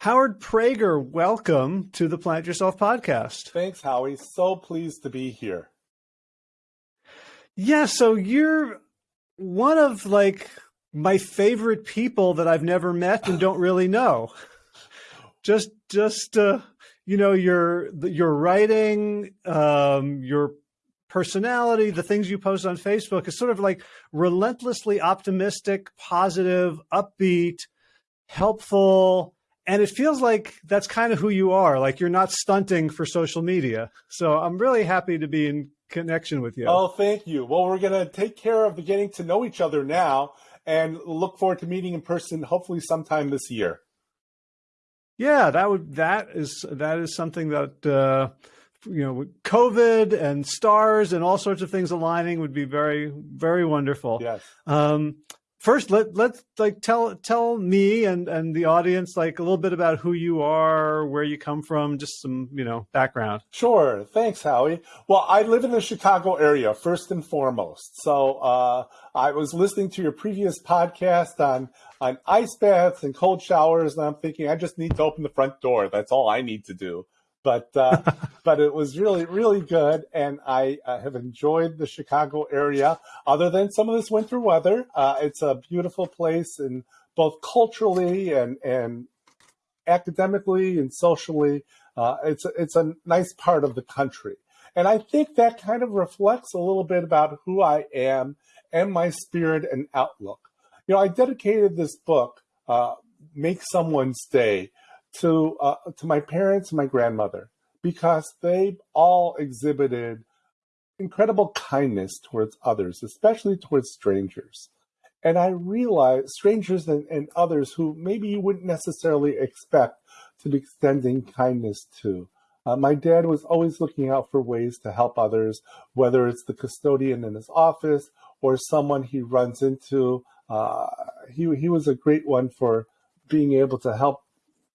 Howard Prager, welcome to the Plant Yourself podcast. Thanks, Howie. So pleased to be here. Yeah, so you're one of like my favorite people that I've never met and don't really know. Just, just, uh, you know, your your writing, um, your personality, the things you post on Facebook is sort of like relentlessly optimistic, positive, upbeat, helpful. And it feels like that's kind of who you are. Like you're not stunting for social media. So I'm really happy to be in connection with you. Oh, thank you. Well, we're going to take care of getting to know each other now and look forward to meeting in person hopefully sometime this year. Yeah, that would that is that is something that uh you know, COVID and stars and all sorts of things aligning would be very, very wonderful. Yes. Um, first, let let's like tell tell me and and the audience like a little bit about who you are, where you come from, just some you know background. Sure. Thanks, Howie. Well, I live in the Chicago area first and foremost. So uh, I was listening to your previous podcast on on ice baths and cold showers, and I'm thinking I just need to open the front door. That's all I need to do but uh, but it was really really good, and I uh, have enjoyed the Chicago area. Other than some of this winter weather, uh, it's a beautiful place, and both culturally and and academically and socially, uh, it's a, it's a nice part of the country. And I think that kind of reflects a little bit about who I am and my spirit and outlook. You know, I dedicated this book, uh, "Make Someone's Day." To uh, to my parents and my grandmother because they all exhibited incredible kindness towards others, especially towards strangers. And I realized strangers and, and others who maybe you wouldn't necessarily expect to be extending kindness to. Uh, my dad was always looking out for ways to help others, whether it's the custodian in his office or someone he runs into. Uh, he, he was a great one for being able to help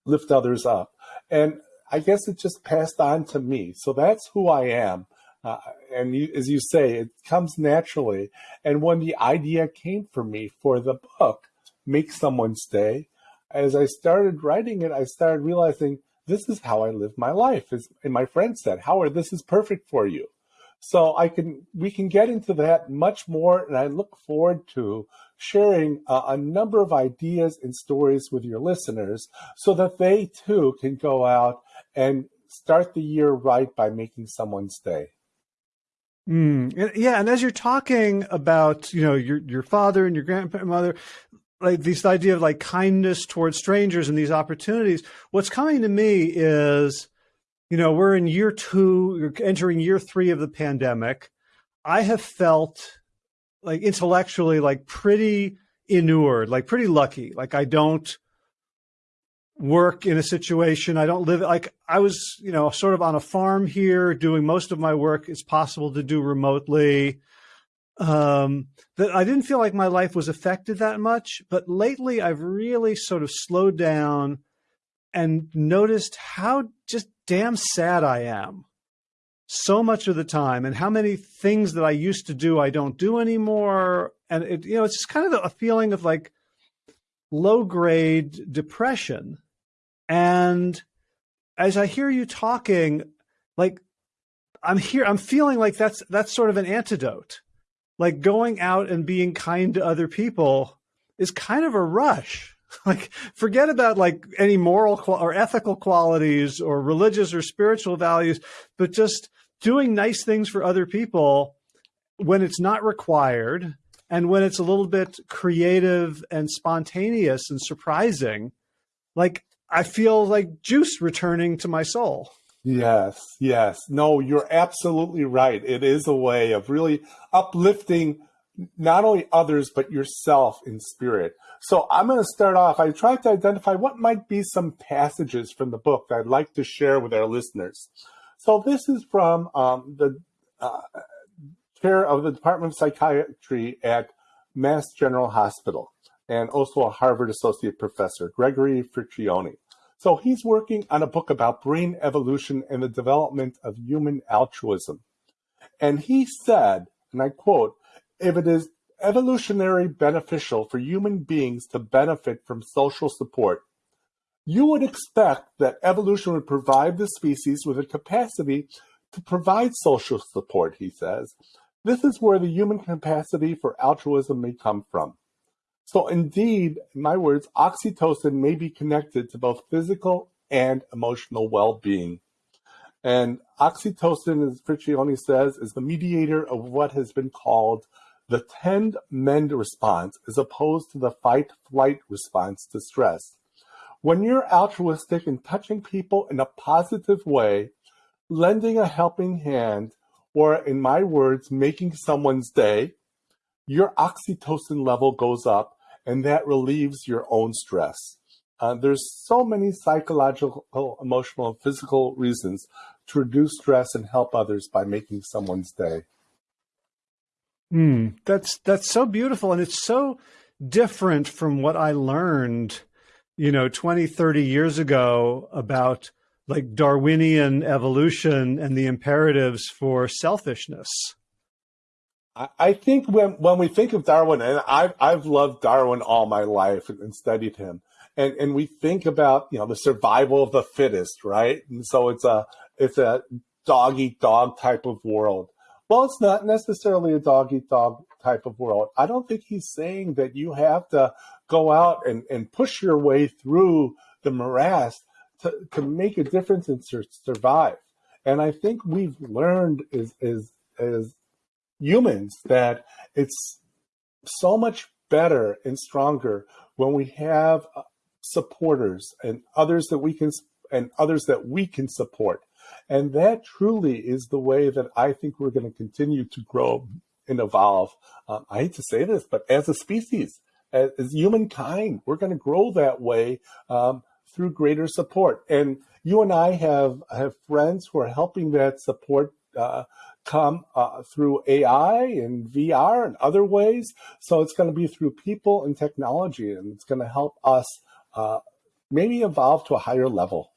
lift others up. And I guess it just passed on to me. So that's who I am. Uh, and you, as you say, it comes naturally. And when the idea came for me for the book, Make Someone's Day, as I started writing it, I started realizing this is how I live my life. As, and my friend said, Howard, this is perfect for you. So I can we can get into that much more, and I look forward to sharing a number of ideas and stories with your listeners so that they too can go out and start the year right by making someone's day. Mm, yeah, and as you're talking about, you know, your your father and your grandmother, like this idea of like kindness towards strangers and these opportunities, what's coming to me is you know, we're in year two, you're entering year three of the pandemic. I have felt like intellectually like pretty inured, like pretty lucky. Like I don't work in a situation. I don't live like I was, you know, sort of on a farm here doing most of my work. It's possible to do remotely. Um, that I didn't feel like my life was affected that much, but lately I've really sort of slowed down and noticed how just damn sad I am so much of the time and how many things that I used to do I don't do anymore. And it, you know, it's just kind of a feeling of like low grade depression. And as I hear you talking, like I'm here, I'm feeling like that's, that's sort of an antidote. Like going out and being kind to other people is kind of a rush like forget about like any moral or ethical qualities or religious or spiritual values but just doing nice things for other people when it's not required and when it's a little bit creative and spontaneous and surprising like i feel like juice returning to my soul. Yes yes. No you're absolutely right. It is a way of really uplifting not only others but yourself in spirit so I'm going to start off. I tried to identify what might be some passages from the book that I'd like to share with our listeners. So this is from um, the uh, chair of the Department of Psychiatry at Mass General Hospital and also a Harvard associate professor, Gregory Fricchione. So he's working on a book about brain evolution and the development of human altruism. And he said, and I quote, if it is evolutionary beneficial for human beings to benefit from social support. you would expect that evolution would provide the species with a capacity to provide social support, he says. This is where the human capacity for altruism may come from. So indeed, in my words, oxytocin may be connected to both physical and emotional well-being. And oxytocin, as Fricchione says, is the mediator of what has been called the tend mend response is opposed to the fight flight response to stress. When you're altruistic and touching people in a positive way, lending a helping hand, or in my words, making someone's day, your oxytocin level goes up and that relieves your own stress. Uh, there's so many psychological, emotional, and physical reasons to reduce stress and help others by making someone's day. Mm, that's that's so beautiful and it's so different from what I learned, you know, 20, 30 years ago about like Darwinian evolution and the imperatives for selfishness. I think when when we think of Darwin, and I've I've loved Darwin all my life and studied him, and and we think about you know the survival of the fittest, right? And so it's a it's a dog eat dog type of world. Well, it's not necessarily a dog eat dog type of world. I don't think he's saying that you have to go out and, and push your way through the morass to, to make a difference and sur survive. And I think we've learned as, as, as humans that it's so much better and stronger when we have uh, supporters and others that we can and others that we can support and that truly is the way that I think we're going to continue to grow and evolve. Um, I hate to say this, but as a species, as, as humankind, we're going to grow that way um, through greater support. And you and I have have friends who are helping that support uh, come uh, through AI and VR and other ways. So it's going to be through people and technology, and it's going to help us uh, maybe evolve to a higher level.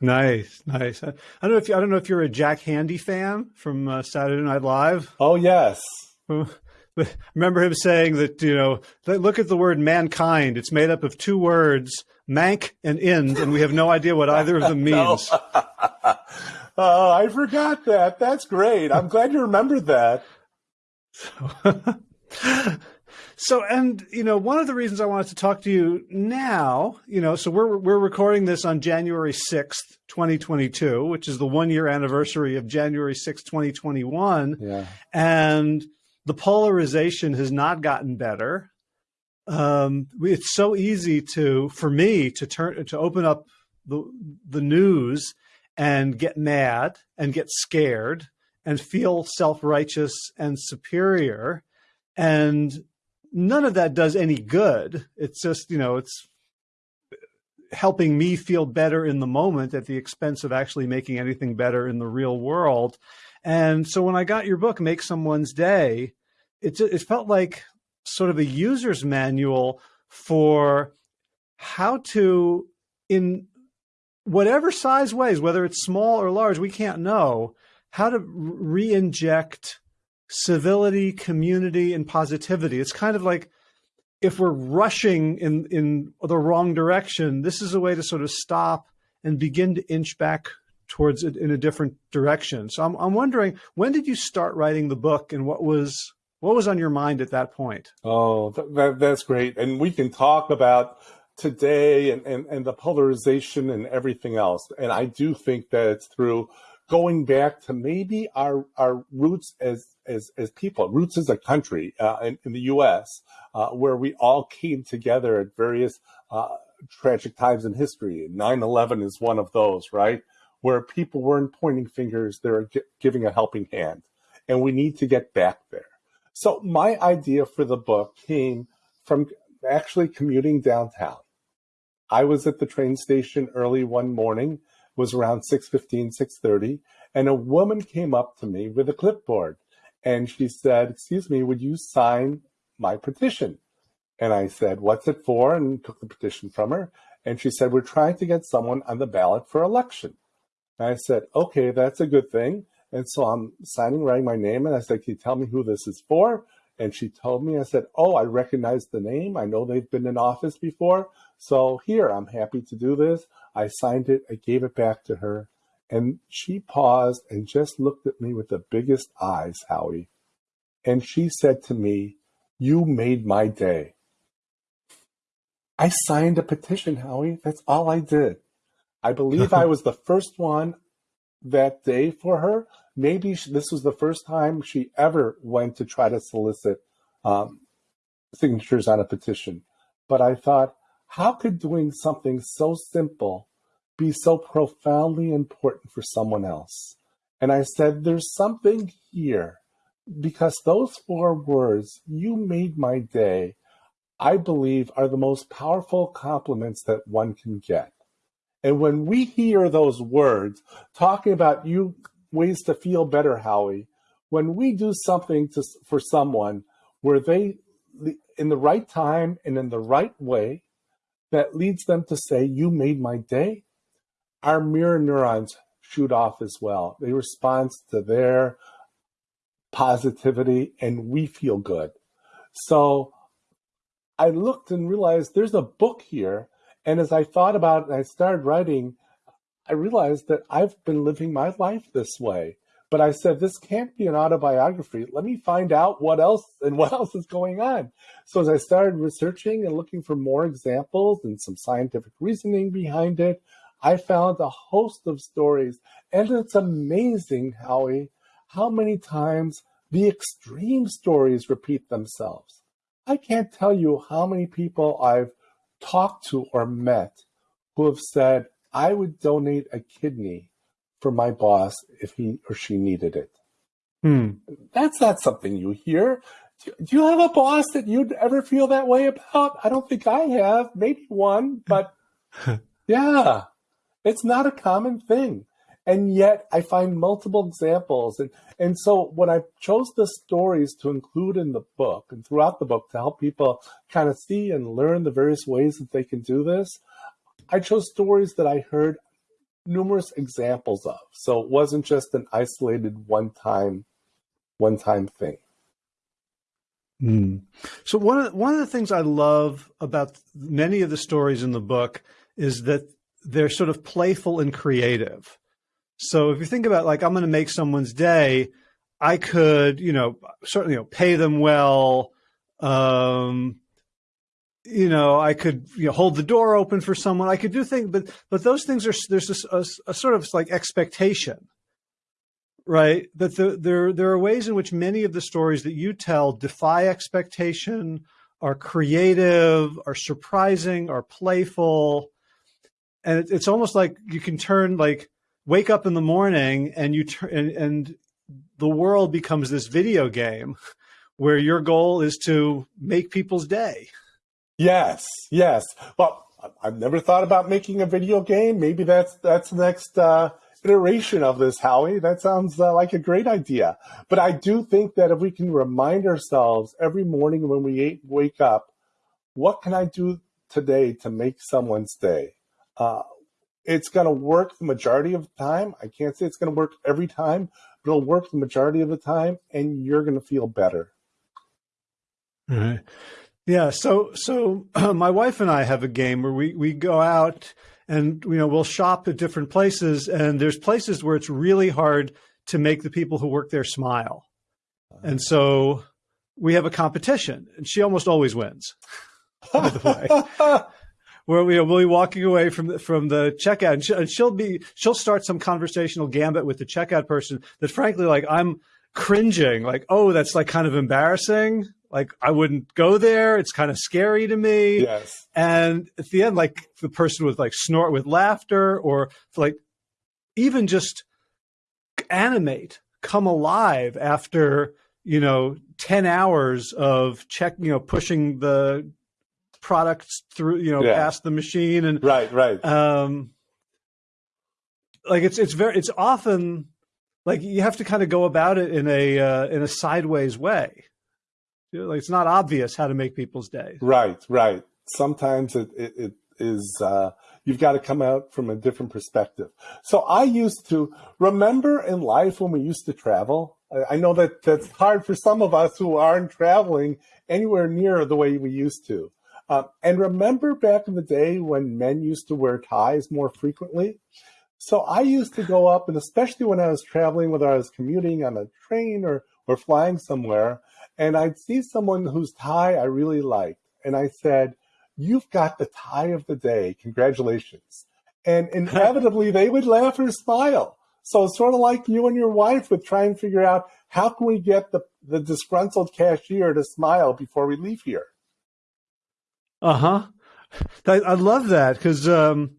Nice, nice. I don't know if you, I don't know if you're a Jack Handey fan from uh, Saturday Night Live. Oh yes. Remember him saying that you know, look at the word mankind. It's made up of two words, mank and ind, and we have no idea what either of them means. oh, I forgot that. That's great. I'm glad you remembered that. So, and you know, one of the reasons I wanted to talk to you now, you know, so we're we're recording this on January sixth, twenty twenty two, which is the one year anniversary of January sixth, twenty twenty one. Yeah. And the polarization has not gotten better. Um, it's so easy to, for me, to turn to open up the the news and get mad and get scared and feel self righteous and superior and none of that does any good. It's just, you know, it's helping me feel better in the moment at the expense of actually making anything better in the real world. And so when I got your book, Make Someone's Day, it, it felt like sort of a user's manual for how to, in whatever size ways, whether it's small or large, we can't know, how to re-inject civility, community, and positivity. It's kind of like if we're rushing in, in the wrong direction, this is a way to sort of stop and begin to inch back towards it in a different direction. So I'm, I'm wondering, when did you start writing the book and what was what was on your mind at that point? Oh, that, that's great. And we can talk about today and, and, and the polarization and everything else. And I do think that it's through going back to maybe our, our roots as as, as people, roots as a country uh, in, in, the U.S., uh, where we all came together at various uh, tragic times in history. 9-11 is one of those, right? Where people weren't pointing fingers, they were giving a helping hand. And we need to get back there. So my idea for the book came from actually commuting downtown. I was at the train station early one morning, was around 6.15, 6.30, and a woman came up to me with a clipboard and she said, excuse me, would you sign my petition? And I said, what's it for? And took the petition from her. And she said, we're trying to get someone on the ballot for election. And I said, okay, that's a good thing. And so I'm signing, writing my name. And I said, can you tell me who this is for? And she told me, I said, Oh, I recognize the name. I know they've been in office before. So here, I'm happy to do this. I signed it. I gave it back to her. And she paused and just looked at me with the biggest eyes, Howie. And she said to me, You made my day. I signed a petition, Howie. That's all I did. I believe I was the first one that day for her. Maybe this was the first time she ever went to try to solicit um, signatures on a petition. But I thought, how could doing something so simple be so profoundly important for someone else? And I said, there's something here because those four words, you made my day, I believe are the most powerful compliments that one can get. And when we hear those words talking about you ways to feel better, Howie, when we do something to, for someone where they, in the right time and in the right way, that leads them to say, You made my day, our mirror neurons shoot off as well. They respond to their positivity and we feel good. So I looked and realized there's a book here. And as I thought about it and I started writing, I realized that I've been living my life this way. But I said, this can't be an autobiography. Let me find out what else and what else is going on. So as I started researching and looking for more examples and some scientific reasoning behind it, I found a host of stories. And it's amazing, Howie, how many times the extreme stories repeat themselves. I can't tell you how many people I've talked to or met who have said, I would donate a kidney for my boss if he or she needed it. Hmm. That's not something you hear. Do, do you have a boss that you'd ever feel that way about? I don't think I have. Maybe one, but yeah, it's not a common thing and yet I find multiple examples. And, and so when I chose the stories to include in the book and throughout the book to help people kind of see and learn the various ways that they can do this, I chose stories that I heard numerous examples of. So it wasn't just an isolated one time, one time thing. Mm. So one of one of the things I love about many of the stories in the book is that they're sort of playful and creative. So if you think about like, I'm going to make someone's day, I could, you know, certainly, you know, pay them well. Um, you know, I could you know, hold the door open for someone. I could do things, but but those things are there's a, a, a sort of like expectation, right? That the, there there are ways in which many of the stories that you tell defy expectation, are creative, are surprising, are playful, and it, it's almost like you can turn like wake up in the morning and you turn and, and the world becomes this video game where your goal is to make people's day. Yes, yes. Well, I've never thought about making a video game. Maybe that's that's the next uh, iteration of this, Howie. That sounds uh, like a great idea. But I do think that if we can remind ourselves every morning when we wake up, what can I do today to make someone's day? Uh, it's going to work the majority of the time. I can't say it's going to work every time, but it'll work the majority of the time, and you're going to feel better. Right. Yeah. So, so uh, my wife and I have a game where we we go out and you know we'll shop at different places, and there's places where it's really hard to make the people who work there smile, and so we have a competition, and she almost always wins. By the way. where we will be walking away from the, from the checkout. And, she, and she'll be she'll start some conversational gambit with the checkout person that frankly like I'm cringing like oh that's like kind of embarrassing. Like I wouldn't go there. It's kind of scary to me. Yes. And at the end like the person would like snort with laughter or like even just animate come alive after you know 10 hours of check you know pushing the products through, you know, yeah. past the machine and right, right. Um, like it's it's very it's often like you have to kind of go about it in a uh, in a sideways way. You know, like it's not obvious how to make people's day. Right, right. Sometimes it it, it is uh, you've got to come out from a different perspective. So I used to remember in life when we used to travel. I know that that's hard for some of us who aren't traveling anywhere near the way we used to. Um, and remember back in the day when men used to wear ties more frequently? So I used to go up, and especially when I was traveling, whether I was commuting on a train or, or flying somewhere, and I'd see someone whose tie I really liked. And I said, You've got the tie of the day. Congratulations. And inevitably, they would laugh or smile. So it's sort of like you and your wife would try and figure out how can we get the, the disgruntled cashier to smile before we leave here? Uh huh. I, I, love that because, um,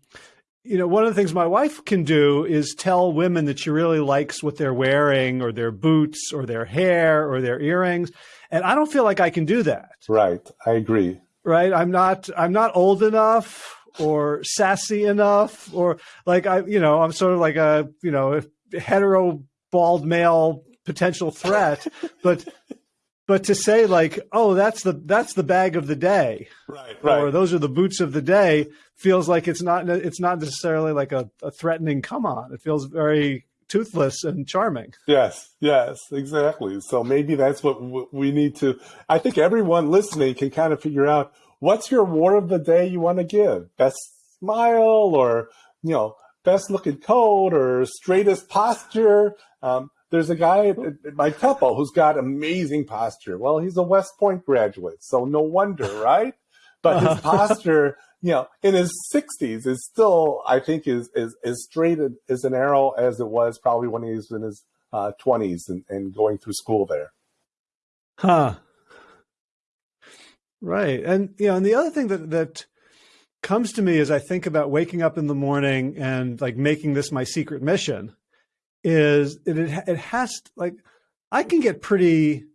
you know, one of the things my wife can do is tell women that she really likes what they're wearing or their boots or their hair or their earrings. And I don't feel like I can do that. Right. I agree. Right. I'm not, I'm not old enough or sassy enough or like I, you know, I'm sort of like a, you know, hetero bald male potential threat, but but to say like, oh, that's the that's the bag of the day, right, right, or those are the boots of the day, feels like it's not it's not necessarily like a, a threatening come on. It feels very toothless and charming. Yes, yes, exactly. So maybe that's what we need to. I think everyone listening can kind of figure out what's your war of the day you want to give. Best smile, or you know, best looking coat, or straightest posture. Um, there's a guy at, at my temple who's got amazing posture. Well, he's a West Point graduate, so no wonder, right? But his posture, you know, in his 60s is still, I think, is is as straight as an arrow as it was probably when he was in his uh, 20s and, and going through school there. Huh. Right, and you know, and the other thing that that comes to me as I think about waking up in the morning and like making this my secret mission is it it has like I can get pretty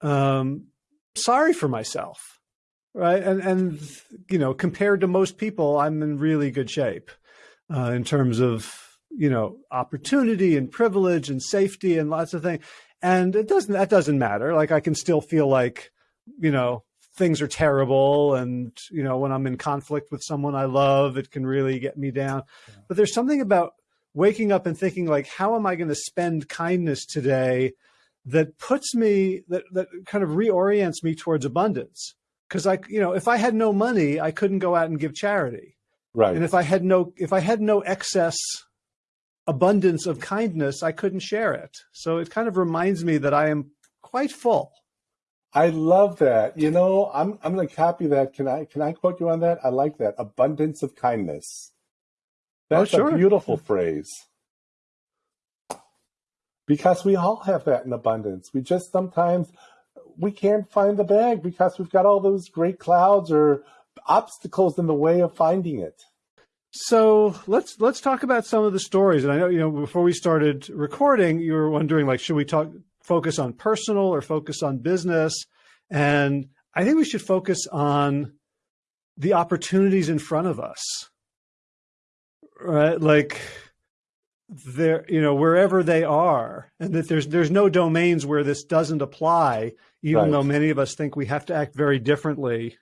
um, sorry for myself, right? And and you know, compared to most people, I'm in really good shape uh, in terms of you know opportunity and privilege and safety and lots of things. And it doesn't that doesn't matter. Like I can still feel like you know things are terrible and you know when i'm in conflict with someone i love it can really get me down yeah. but there's something about waking up and thinking like, how am I going to spend kindness today that puts me, that, that kind of reorients me towards abundance. Cause I, you know, if I had no money, I couldn't go out and give charity. Right. And if I had no, if I had no excess abundance of kindness, I couldn't share it. So it kind of reminds me that I am quite full. I love that. You know, I'm I'm going to copy that. Can I can I quote you on that? I like that. Abundance of kindness. That's oh, sure. a beautiful phrase. Because we all have that in abundance. We just sometimes we can't find the bag because we've got all those great clouds or obstacles in the way of finding it. So let's let's talk about some of the stories. And I know you know before we started recording, you were wondering like, should we talk focus on personal or focus on business? And I think we should focus on the opportunities in front of us right? Like there, you know, wherever they are, and that there's there's no domains where this doesn't apply, even right. though many of us think we have to act very differently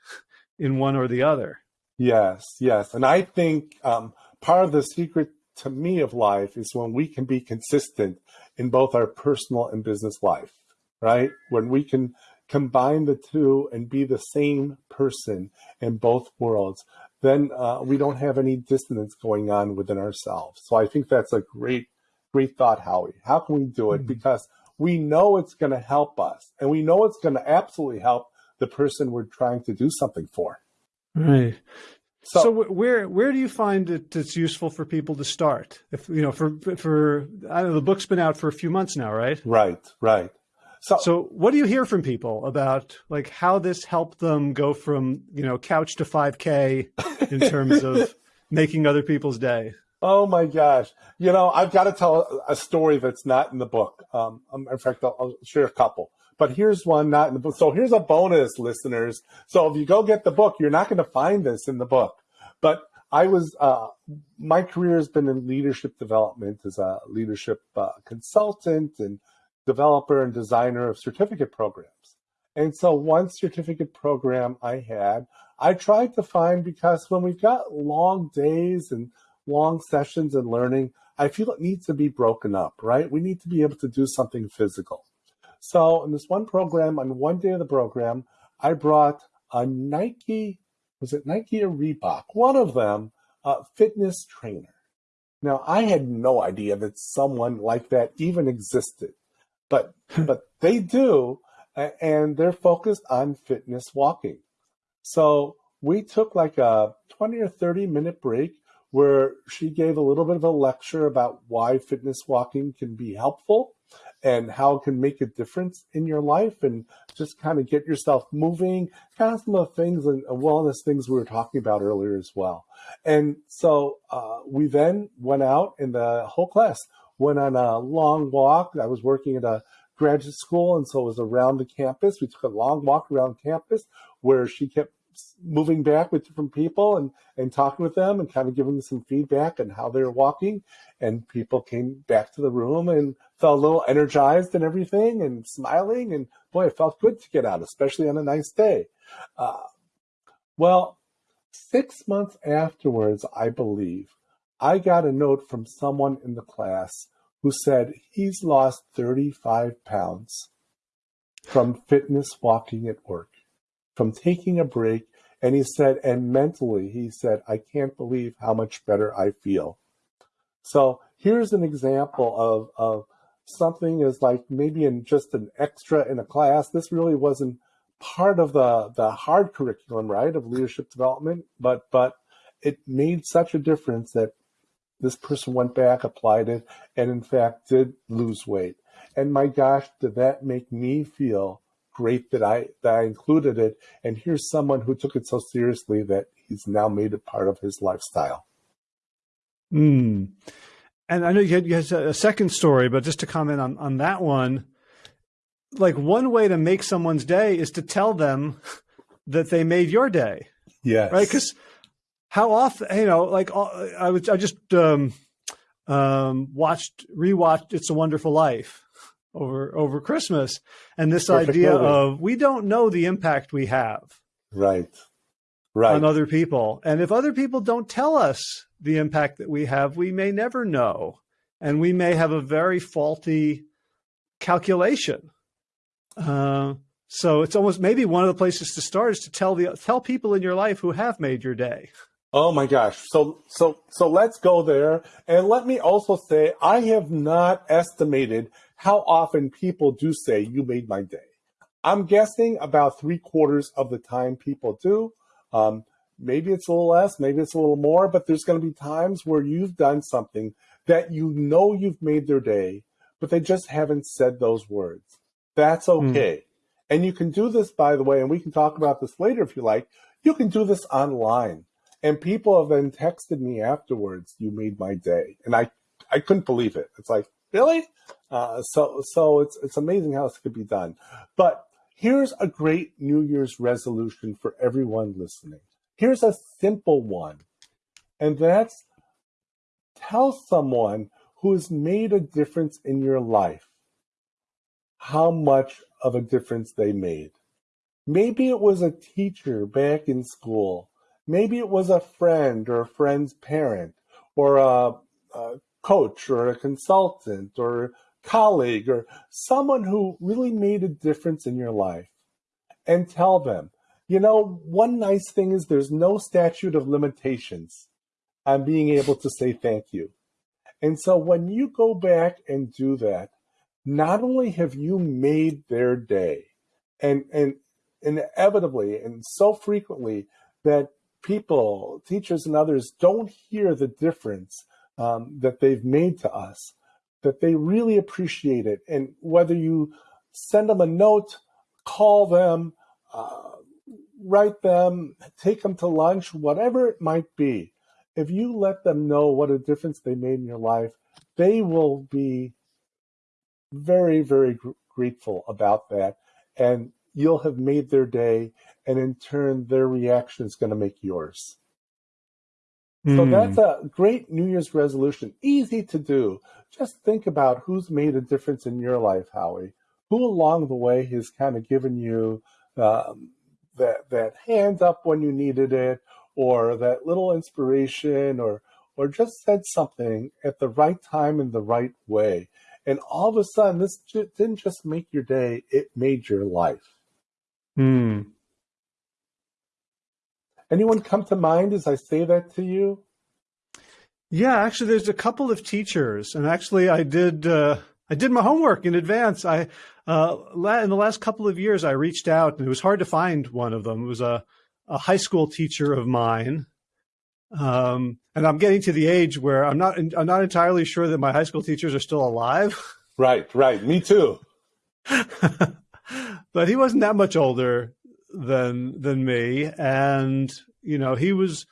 in one or the other. Yes, yes, and I think um, part of the secret to me of life is when we can be consistent in both our personal and business life, right? When we can combine the two and be the same person in both worlds, then uh, we don't have any dissonance going on within ourselves. So I think that's a great, great thought, Howie. How can we do it? Mm-hmm. Because we know it's going to help us and we know it's going to absolutely help the person we're trying to do something for. Right. So, so where where do you find it it's useful for people to start? If you know, for for I know the book's been out for a few months now, right? Right, right. So, so what do you hear from people about like how this helped them go from, you know, couch to 5K in terms of making other people's day? Oh my gosh. You know, I've got to tell a story that's not in the book. Um, um, in fact, I'll, I'll share a couple. But here's one not in the book. So here's a bonus, listeners. So if you go get the book, you're not going to find this in the book. But I was, uh, my career has been in leadership development as a leadership uh, consultant and developer and designer of certificate programs. And so one certificate program I had, I tried to find because when we've got long days and long sessions and learning, I feel it needs to be broken up, right? We need to be able to do something physical. So in this one program, on one day of the program, I brought a Nike, was it Nike or Reebok? One of them, a fitness trainer. Now I had no idea that someone like that even existed, but but they do, and they're focused on fitness walking. So we took like a 20 or 30 minute break where she gave a little bit of a lecture about why fitness walking can be helpful and how it can make a difference in your life and just kind of get yourself moving, kind of some of the things and wellness things we were talking about earlier as well. And so uh, we then went out and the whole class went on a long walk. I was working at a graduate school and so it was around the campus. We took a long walk around campus where she kept moving back with different people and, and talking with them and kind of giving them some feedback on how they were walking. And people came back to the room and felt a little energized and everything and smiling. And boy, it felt good to get out, especially on a nice day. Uh, well, six months afterwards, I believe, I got a note from someone in the class who said he's lost 35 pounds from fitness walking at work from taking a break. And he said, and mentally, he said, I can't believe how much better I feel. So here's an example of, of something is like maybe in just an extra in a class. This really wasn't part of the, the hard curriculum, right, of leadership development, but, but it made such a difference that this person went back, applied it, and in fact did lose weight. And my gosh, did that make me feel great that I that I included it. And here's someone who took it so seriously that he's now made it part of his lifestyle. Hmm. And I know you had, you had a second story, but just to comment on on that one, like one way to make someone's day is to tell them that they made your day. Yes. Right. Because how often, you know, like uh, I was, I just um, um, watched, rewatched "It's a Wonderful Life," over over Christmas, and this Perfect idea movie. of we don't know the impact we have, right, right, on other people, and if other people don't tell us the impact that we have, we may never know, and we may have a very faulty calculation. Uh, so it's almost maybe one of the places to start is to tell the tell people in your life who have made your day. Oh my gosh. So so so let's go there. And let me also say I have not estimated how often people do say, You made my day. I'm guessing about three quarters of the time people do. Um, maybe it's a little less, maybe it's a little more, but there's going to be times where you've done something that you know you've made their day, but they just haven't said those words. That's hmm. okay. Mm. And you can do this, by the way, and we can talk about this later if you like. You can do this online. And people have then texted me afterwards, you made my day. And I, I couldn't believe it. It's like, really? Uh, so so it's it's amazing how this could be done. But here's a great New Year's resolution for everyone listening. Here's a simple one, and that's tell someone who has made a difference in your life how much of a difference they made. Maybe it was a teacher back in school. Maybe it was a friend or a friend's parent or a, a coach or a consultant or colleague or someone who really made a difference in your life and tell them, you know, one nice thing is there's no statute of limitations on being able to say thank you. And so when you go back and do that, not only have you made their day, and and inevitably and so frequently that people, teachers and others don't hear the difference um, that they've made to us, that they really appreciate it. And whether you send them a note, call them, uh, write them, take them to lunch, whatever it might be, if you let them know what a difference they made in your life, they will be very, very gr- grateful about that. And you'll have made their day. And in turn, their reaction is going to make yours. Mm. So hmm. that's a great New Year's resolution. Easy to do. Just think about who's made a difference in your life, Howie. who along the way has kind of given you um, that that hand up when you needed it, or that little inspiration, or or just said something at the right time in the right way. And all of a sudden, this didn't just make your day, it made your life. Hmm. Anyone come to mind as I say that to you? Yeah, actually, there's a couple of teachers, and actually, I did uh, I did my homework in advance. I uh, in the last couple of years, I reached out, and it was hard to find one of them. It was a a high school teacher of mine, um, and I'm getting to the age where I'm not I'm not entirely sure that my high school teachers are still alive. Right, right. Me too. but he wasn't that much older than than me, and you know he was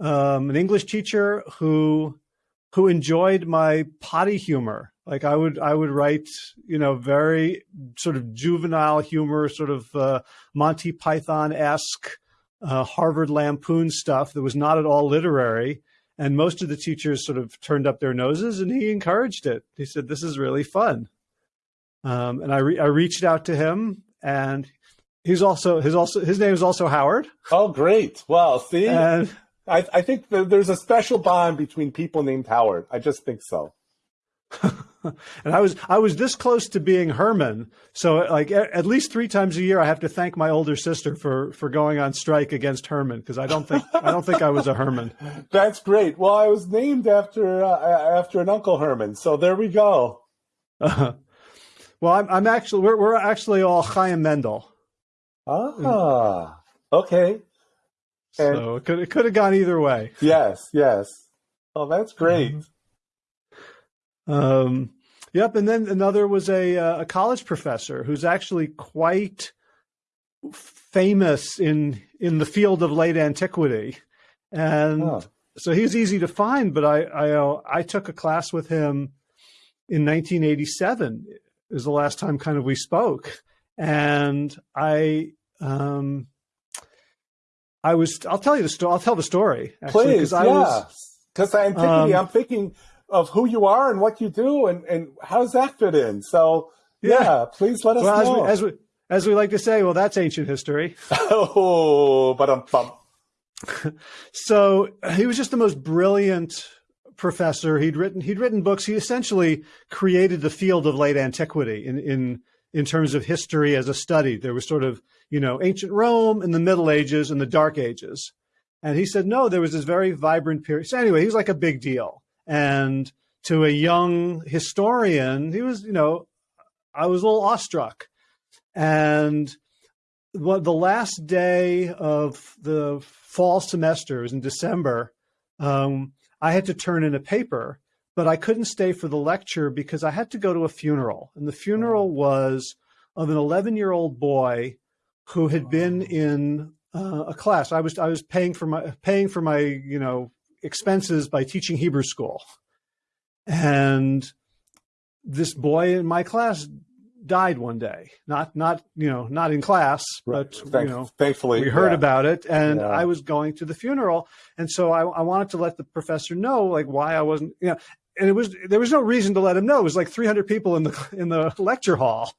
um, an English teacher who who enjoyed my potty humor. Like I would I would write you know very sort of juvenile humor, sort of uh, Monty Python esque uh, Harvard Lampoon stuff that was not at all literary. And most of the teachers sort of turned up their noses, and he encouraged it. He said, "This is really fun." Um, and I, re I reached out to him, and he's also his also his name is also Howard. Oh, great! Well, see, and, I, I think there's a special bond between people named Howard. I just think so. and I was I was this close to being Herman. So like at least three times a year, I have to thank my older sister for for going on strike against Herman because I don't think I don't think I was a Herman. That's great. Well, I was named after uh, after an Uncle Herman, so there we go. Uh, well, I'm, I'm actually we're we're actually all Chaim Mendel. Ah, okay. And, so it could it could have gone either way. Yes, yes. Oh, that's great. Mm-hmm. Um, yep. And then another was a, uh, a college professor who's actually quite famous in, in the field of late antiquity. And oh. so he's easy to find, but I, I, uh, I took a class with him in 1987 is the last time kind of we spoke. And I, um, I was, I'll tell you the story. I'll tell the story. Actually, Please, yeah. Because I'm thinking, um, I'm thinking of who you are and what you do and, and how does that fit in? So yeah, yeah please let us well, know. As we, as we, as we like to say, well, that's ancient history. oh, but I'm bummed. so he was just the most brilliant professor. He'd written he'd written books. He essentially created the field of late antiquity in in in terms of history as a study. There was sort of you know ancient Rome and the Middle Ages and the Dark Ages, and he said no, there was this very vibrant period. So anyway, he was like a big deal. And to a young historian, he was, you know, I was a little awestruck. And what the last day of the fall semester was in December, um, I had to turn in a paper, but I couldn't stay for the lecture because I had to go to a funeral. And the funeral was of an 11 year old boy who had been in uh, a class. I was I was paying for my paying for my you know expenses by teaching Hebrew school. And this boy in my class died one day. Not not you know not in class, but Thank, you know thankfully we heard yeah. about it, and yeah. I was going to the funeral, and so I, I wanted to let the professor know like why I wasn't you know, and it was there was no reason to let him know. It was like 300 people in the in the lecture hall,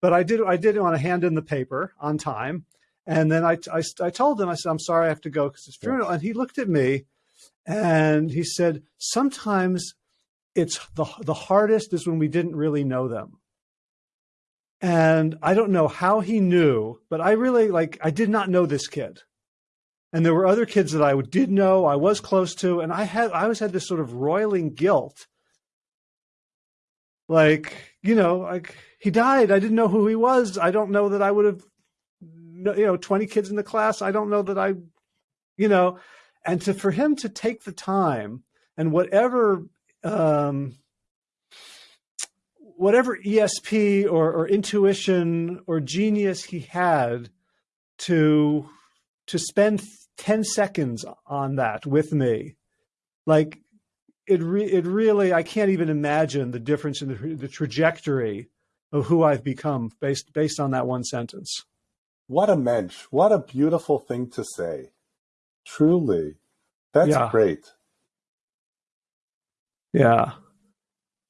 but I did I did want to hand in the paper on time, and then I I, I told him I said I'm sorry I have to go because it's funeral, and he looked at me and he said, sometimes it's the, the hardest is when we didn't really know them. And I don't know how he knew, but I really like, I did not know this kid. And there were other kids that I did know, I was close to, and I had, I always had this sort of roiling guilt. Like, you know, like he died. I didn't know who he was. I don't know that I would have, you know, 20 kids in the class. I don't know that I, you know, and to for him to take the time and whatever um, whatever ESP or, or intuition or genius he had to to spend 10 seconds on that with me like it re it really I can't even imagine the difference in the, the trajectory of who I've become based based on that one sentence. What a mensch. What a beautiful thing to say. Truly. That's yeah. great. Yeah.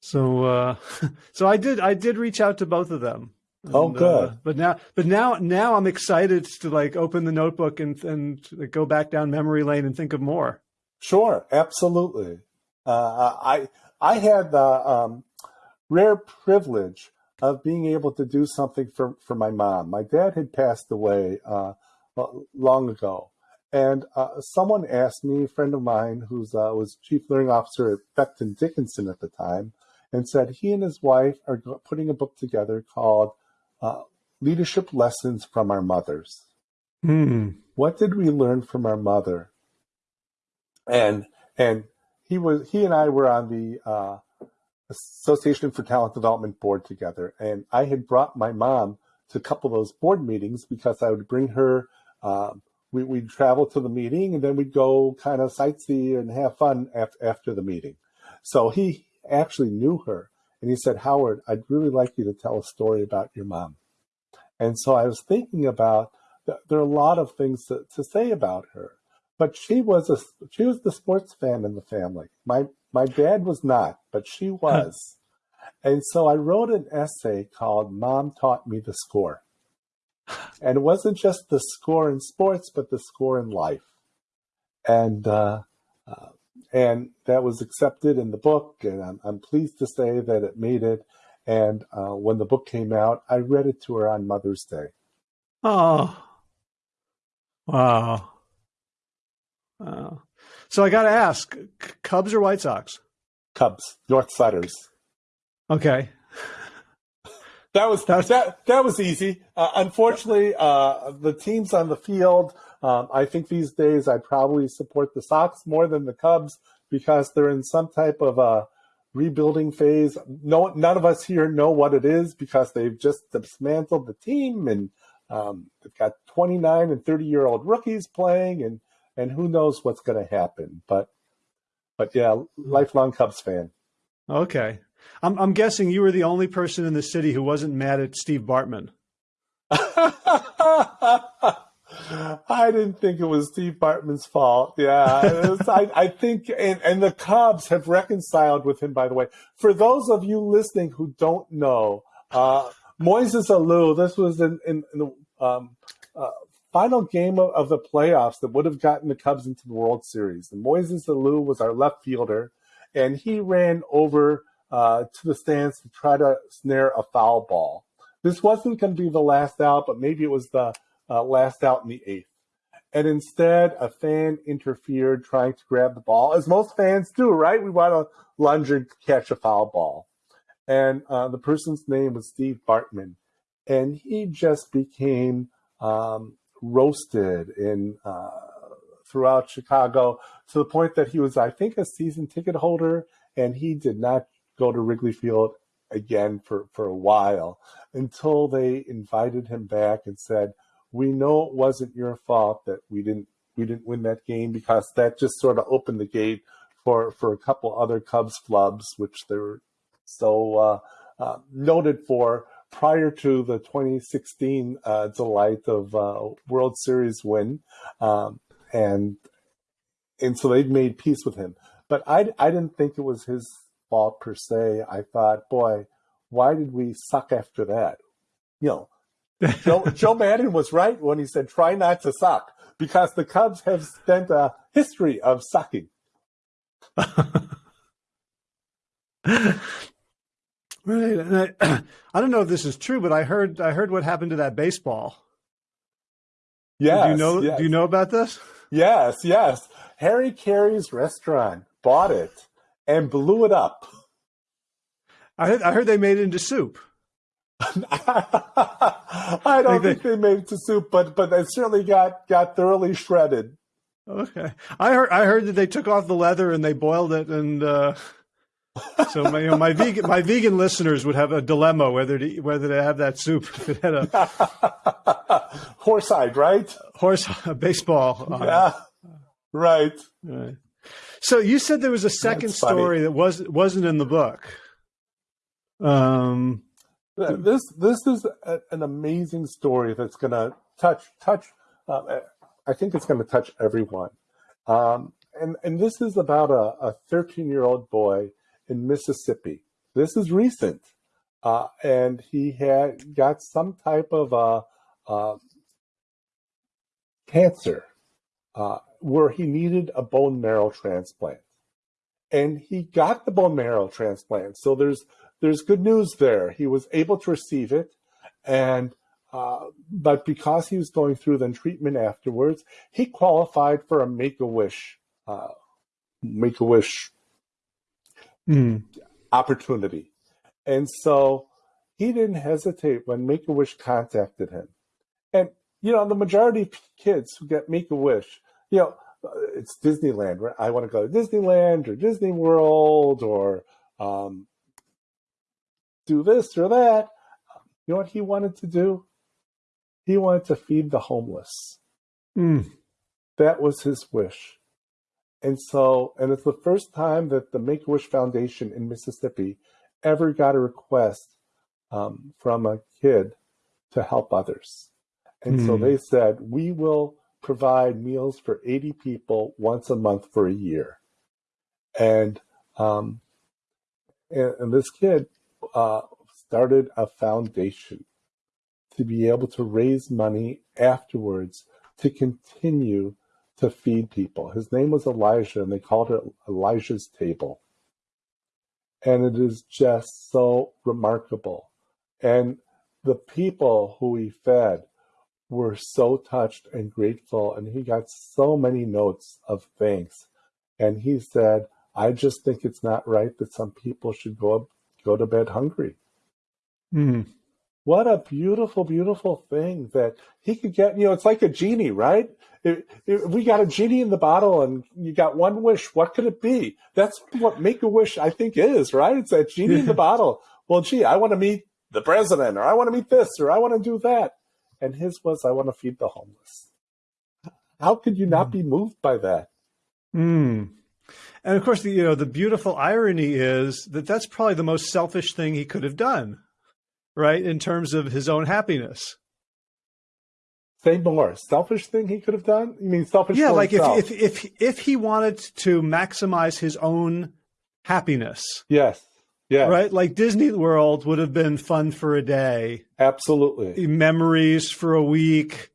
So uh so I did I did reach out to both of them. oh, good. Uh, but now, but now, now I'm excited to like open the notebook and and go back down memory lane and think of more. Sure, absolutely. Uh, I I had the um, rare privilege of being able to do something for for my mom. My dad had passed away uh, long ago, and uh, someone asked me, a friend of mine who uh, was chief learning officer at Becton Dickinson at the time, and said he and his wife are putting a book together called uh, Leadership Lessons from Our Mothers. Hmm. What did we learn from our mother? And and he was he and I were on the uh, Association for Talent Development board together, and I had brought my mom to a couple of those board meetings because I would bring her. Um, we, would travel to the meeting and then we'd go kind of sightsee and have fun af- after the meeting. So he actually knew her. And he said, Howard, I'd really like you to tell a story about your mom. And so I was thinking about there are a lot of things to, to say about her, but she was a she was the sports fan in the family. My my dad was not, but she was. and so I wrote an essay called Mom Taught Me the Score. And it wasn't just the score in sports, but the score in life. And uh, uh, and that was accepted in the book, and I'm, I'm pleased to say that it made it. And uh, when the book came out, I read it to her on Mother's Day. Oh, wow. Wow. So I got to ask Cubs or White Sox? Cubs, North Siders. Okay. That was that that was easy. Uh, unfortunately, uh, the teams on the field um, I think these days I probably support the Sox more than the Cubs because they're in some type of a rebuilding phase. No, none of us here know what it is because they've just dismantled the team and um, they've got 29 and 30 year old rookies playing and and who knows what's going to happen. But but yeah, lifelong Cubs fan. Okay, I'm I'm guessing you were the only person in the city who wasn't mad at Steve Bartman. I didn't think it was Steve Bartman's fault. Yeah, was, I, I, think, and, and, the Cubs have reconciled with him. By the way, for those of you listening who don't know, uh, Moises Alou, this was in, in, in the um, uh, final game of, of, the playoffs that would have gotten the Cubs into the World Series. And Moises Alou was our left fielder, and he ran over uh, to the stands to try to snare a foul ball. This wasn't going to be the last out, but maybe it was the uh, last out in the eighth. And instead, a fan interfered trying to grab the ball, as most fans do, right? We want to lunge and catch a foul ball. And uh, the person's name was Steve Bartman. And he just became um, roasted in uh, throughout Chicago to the point that he was, I think, a season ticket holder, and he did not go to Wrigley Field again for, for a while until they invited him back and said, we know it wasn't your fault that we didn't we didn't win that game because that just sort of opened the gate for for a couple other Cubs flubs, which they were so uh, uh, noted for prior to the 2016 uh, delight of uh, World Series win, um, and and so they've made peace with him. But I I didn't think it was his fault per se. I thought, boy, why did we suck after that? You know, Joe, Joe Maddon was right when he said, try not to suck, because the Cubs have spent a history of sucking. right. and I, I, don't know if this is true, but I heard I heard what happened to that baseball. Yes, do you know? Yes. Do you know about this? Yes, yes. Harry Caray's restaurant bought it and blew it up. I heard, I heard they made it into soup. I don't think they, they made it to soup, but but they certainly got got thoroughly shredded. Okay, I heard I heard that they took off the leather and they boiled it, and uh, so my you know, my vegan my vegan listeners would have a dilemma whether to whether to have that soup if it had a horsehide, right? Horse baseball. Yeah, right. right. So you said there was a second story that was wasn't in the book. Um, this this is a, an amazing story that's going to touch touch. Uh, I think it's going to touch everyone. Um, and and this is about a 13 year old boy in Mississippi. This is recent. uh, and he had got some type of uh, uh, cancer uh, where he needed a bone marrow transplant, and he got the bone marrow transplant. So there's there's good news there. He was able to receive it, and uh, but because he was going through the treatment afterwards, he qualified for a Make a Wish, uh, Make a Wish mm. opportunity, and so he didn't hesitate when Make a Wish contacted him. And you know, the majority of kids who get Make a Wish, you know, it's Disneyland. Right? I want to go to Disneyland or Disney World or um, do this or that. You know what he wanted to do? He wanted to feed the homeless. Mm. That was his wish. And so, and it's the first time that the Make a Wish Foundation in Mississippi ever got a request um, from a kid to help others. And mm. so hmm. they said, we will provide meals for 80 people once a month for a year. And, um, and, and this kid uh, started a foundation to be able to raise money afterwards to continue to feed people. His name was Elijah, and they called it Elijah's Table. And it is just so remarkable. And the people who he fed were so touched and grateful, and he got so many notes of thanks. And he said, I just think it's not right that some people should go go to bed hungry. Mm. What a beautiful, beautiful thing that he could get. You know, it's like a genie, right? We got a genie in the bottle and you got one wish. What could it be? That's what Make a Wish, I think, is, right? It's that genie in the bottle. Well, gee, I want to meet the president, or I want to meet this, or I want to do that. And his was, I want to feed the homeless. How could you not mm. be moved by that? Mm. And of course, the, you know, the beautiful irony is that that's probably the most selfish thing he could have done right? In terms of his own happiness. Say more. Selfish thing he could have done? You mean selfish? Yeah, like if, if if if he wanted to maximize his own happiness. Yes. Yeah. Right? Like Disney World would have been fun for a day. Absolutely. Memories for a week.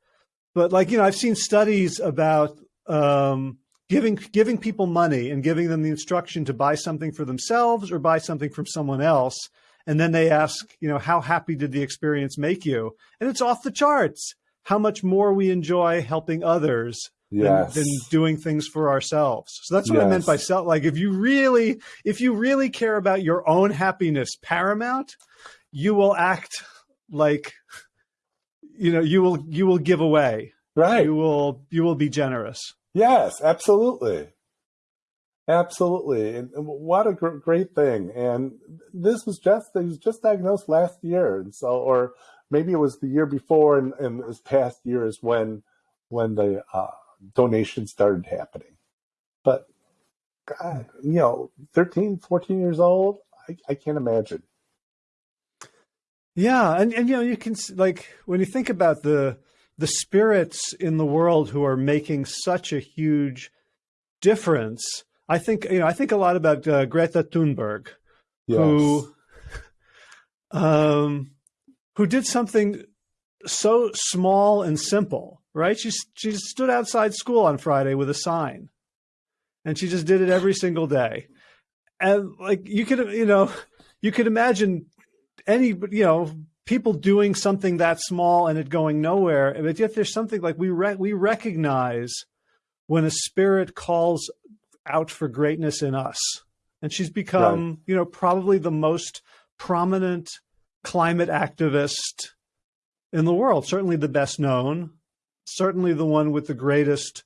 But like, you know, I've seen studies about um, giving giving people money and giving them the instruction to buy something for themselves or buy something from someone else and then they ask, you know, how happy did the experience make you? And it's off the charts how much more we enjoy helping others yes. than, than, doing things for ourselves. So that's what yes. I meant by self. Like if you really, if you really care about your own happiness paramount, you will act like, you know, you will, you will give away. Right. You will, you will be generous. Yes, absolutely. Absolutely, and, what a gr- great thing! And this was just he was just diagnosed last year, and so, or maybe it was the year before, and, and this past year is when when the uh, donations started happening. But God, you know, 13, 14 years old, I, I can't imagine. Yeah, and and you know, you can like when you think about the the spirits in the world who are making such a huge difference I think you know I think a lot about uh, Greta Thunberg, yes. who um, who did something so small and simple, right? She she stood outside school on Friday with a sign, and she just did it every single day, and like you could you know you could imagine any you know people doing something that small and it going nowhere, but yet there's something like we re we recognize when a spirit calls out for greatness in us. And she's become, right. you know, probably the most prominent climate activist in the world, certainly the best known, certainly the one with the greatest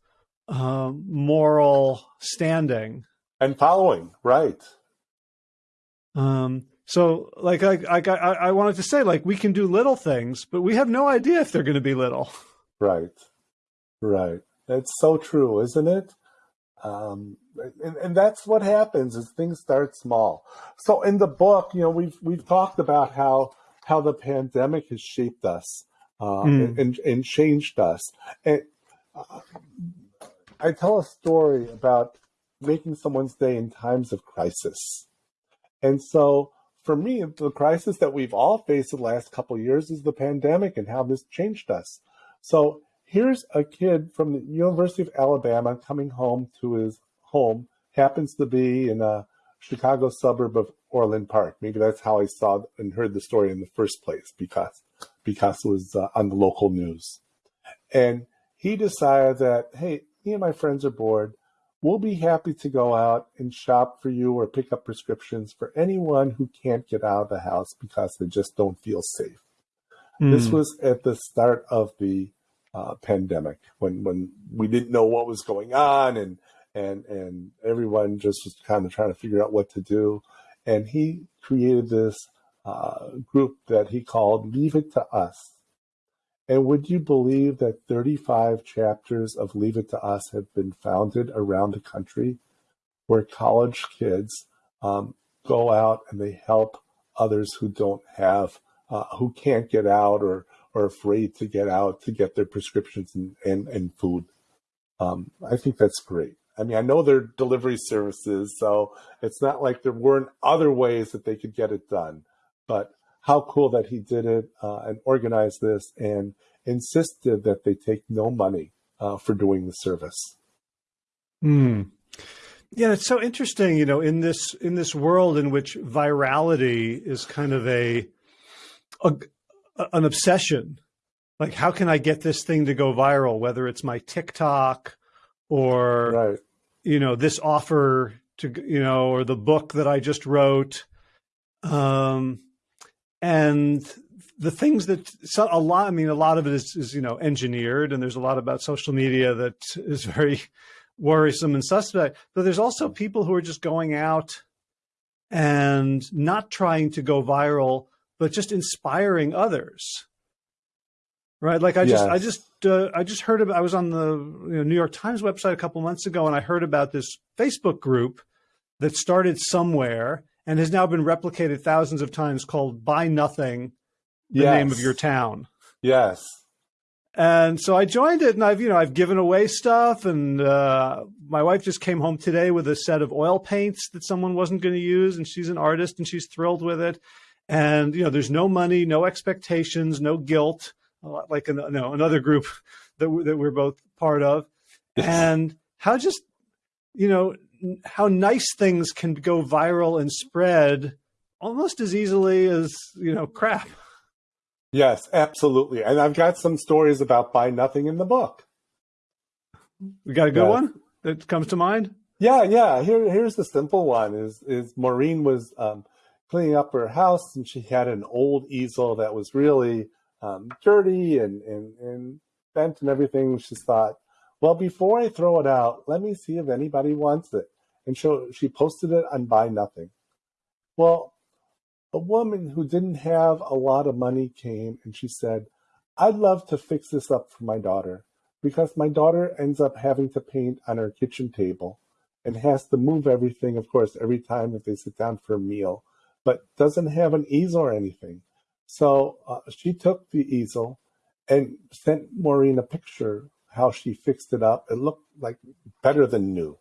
uh, moral standing and following, right? Um, so, like, I, I, I wanted to say, like, we can do little things, but we have no idea if they're going to be little. Right, right. That's so true, isn't it? Um, and, and that's what happens is things start small. So in the book, you know, we've we've talked about how how the pandemic has shaped us uh, mm. and, and changed us. And uh, I tell a story about making someone's day in times of crisis. And so for me, the crisis that we've all faced the last couple years is the pandemic and how this changed us. So here's a kid from the University of Alabama coming home to his home, happens to be in a Chicago suburb of Orland Park. Maybe that's how I saw and heard the story in the first place because because it was uh, on the local news. And he decided that, hey, me and my friends are bored. We'll be happy to go out and shop for you or pick up prescriptions for anyone who can't get out of the house because they just don't feel safe. Mm. This was at the start of the uh, pandemic when when we didn't know what was going on and and and everyone just was kind of trying to figure out what to do. And he created this uh, group that he called Leave It to Us. And would you believe that 35 chapters of Leave It to Us have been founded around the country where college kids um, go out and they help others who don't have, uh, who can't get out or are afraid to get out to get their prescriptions and, and, and food. Um, I think that's great. I mean, I know they're delivery services, so it's not like there weren't other ways that they could get it done. But how cool that he did it uh, and organized this and insisted that they take no money uh, for doing the service. Hmm. Yeah, it's so interesting, you know, in this in this world in which virality is kind of a, a an obsession. Like, how can I get this thing to go viral? Whether it's my TikTok or right. you know this offer to you know or the book that I just wrote. Um, and the things that so a lot i mean a lot of it is, is you know engineered and there's a lot about social media that is very worrisome and suspect. But there's also people who are just going out and not trying to go viral but just inspiring others. Right? Like i just yes. i just uh, i just heard about i was on the you know, new york times website a couple months ago and i heard about this facebook group that started somewhere and has now been replicated thousands of times called Buy Nothing, the yes. name of your town. Yes. And so I joined it and I've, you know, I've given away stuff and uh, my wife just came home today with a set of oil paints that someone wasn't going to use and she's an artist and she's thrilled with it. And, you know, there's no money, no expectations, no guilt, like an, no, another group that, that we're both part of. and how just, you know, how nice things can go viral and spread almost as easily as you know crap. Yes, absolutely. And I've got some stories about buy nothing in the book. We got a good one that comes to mind. Yeah, yeah. Here, here's the simple one: is is Maureen was um, cleaning up her house and she had an old easel that was really um, dirty and, and and bent and everything. She thought, well, before I throw it out, let me see if anybody wants it and so she posted it on Buy Nothing. Well, a woman who didn't have a lot of money came and she said, I'd love to fix this up for my daughter because my daughter ends up having to paint on her kitchen table and has to move everything, of course, every time that they sit down for a meal, but doesn't have an easel or anything. So uh, she took the easel and sent Maureen a picture how she fixed it up. It looked like better than new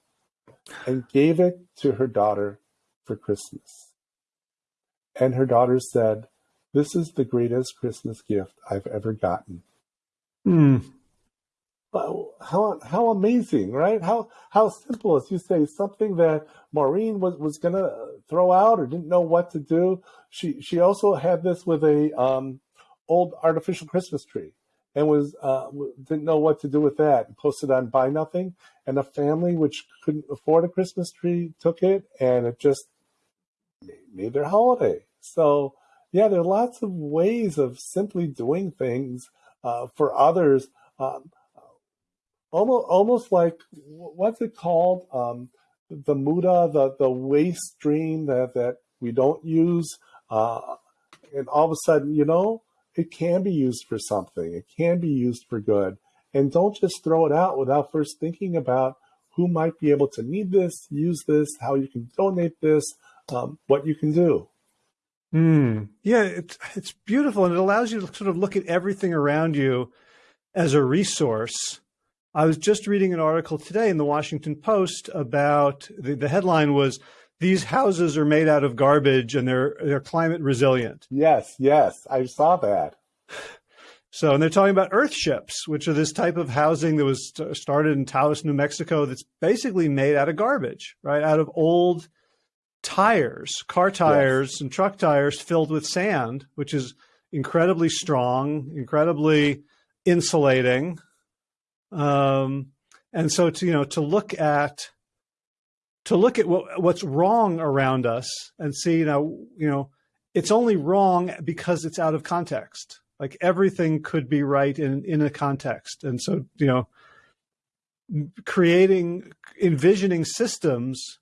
and gave it to her daughter for Christmas. And her daughter said, This is the greatest Christmas gift I've ever gotten. Hmm. How how amazing, right? How how simple, as you say, something that Maureen was, was gonna throw out or didn't know what to do. She she also had this with a um, old artificial Christmas tree and was uh, didn't know what to do with that. and Posted on Buy Nothing, and a family which couldn't afford a Christmas tree took it, and it just made their holiday. So yeah, there are lots of ways of simply doing things uh, for others. Um, almost almost like what's it called? Um, the muda, the the waste stream that that we don't use, uh, and all of a sudden, you know, it can be used for something. It can be used for good. And don't just throw it out without first thinking about who might be able to need this, use this, how you can donate this, um, what you can do. Mm. Yeah, it's, it's beautiful. And it allows you to sort of look at everything around you as a resource. I was just reading an article today in the Washington Post about the, the headline was these houses are made out of garbage and they're they're climate resilient. Yes, yes, I saw that. So, and they're talking about earth ships, which are this type of housing that was started in Taos, New Mexico, that's basically made out of garbage, right? Out of old tires, car tires yes. and truck tires filled with sand, which is incredibly strong, incredibly insulating. Um, and so to, you know, to look at, to look at what, what's wrong around us and see, you know, you know, it's only wrong because it's out of context. Like everything could be right in, in a context. And so, you know, creating, envisioning systems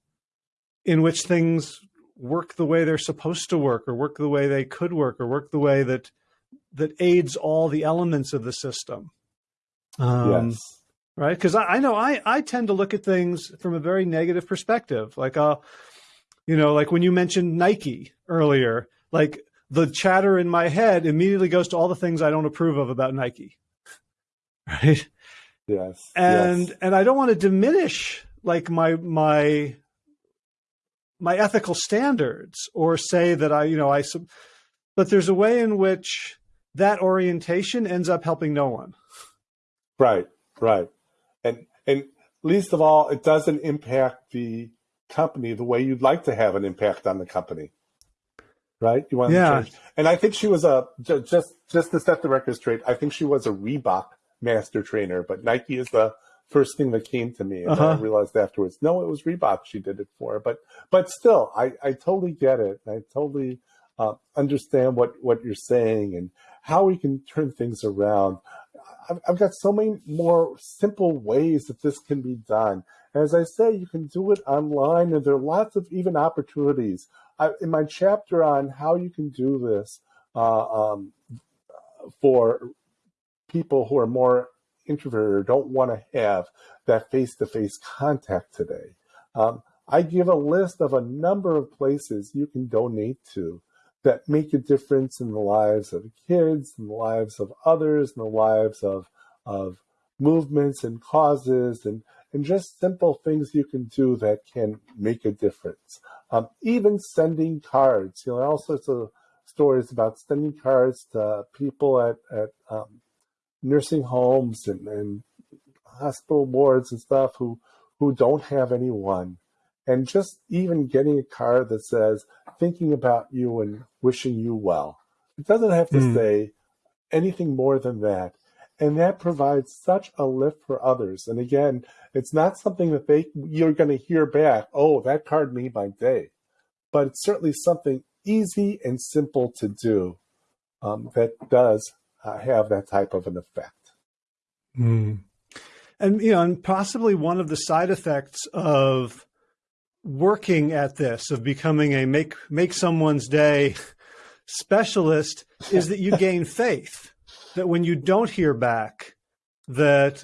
in which things work the way they're supposed to work or work the way they could work or work the way that that aids all the elements of the system um, yes. Right because I, I, know I, I tend to look at things from a very negative perspective like uh you know like when you mentioned nike earlier like the chatter in my head immediately goes to all the things i don't approve of about nike right yes and yes. and i don't want to diminish like my my my ethical standards or say that I, you know, I, but there's a way in which that orientation ends up helping no one. Right, right. And, least of all, it doesn't impact the company the way you'd like to have an impact on the company. Right? You want yeah. to change. And I think she was a, just, just to set the record straight, I think she was a Reebok master trainer, but Nike is the, first thing that came to me. And uh-huh. I realized afterwards, no, it was Reebok she did it for. But but still, I, I totally get it. I totally uh, understand what, what you're saying and how we can turn things around. I've, I've got so many more simple ways that this can be done. As I say, you can do it online, and there are lots of even opportunities. I, in my chapter on how you can do this uh, um, for people who are more introverted or don't want to have that face-to-face contact today. Um, I give a list of a number of places you can donate to that make a difference in the lives of kids, in the lives of others, in the lives of, of movements and causes and, and just simple things you can do that can make a difference. Um, even sending cards, you know, all sorts of stories about sending cards to people at, at um, nursing homes and, and hospital wards and stuff who who don't have anyone and just even getting a card that says thinking about you and wishing you well it doesn't have to mm. say anything more than that and that provides such a lift for others and again it's not something that they you're going to hear back oh that card made my day but it's certainly something easy and simple to do um, that does uh, have that type of an effect. Mm. And you know, and possibly one of the side effects of working at this, of becoming a make make someone's day specialist, is that you gain faith that when you don't hear back, that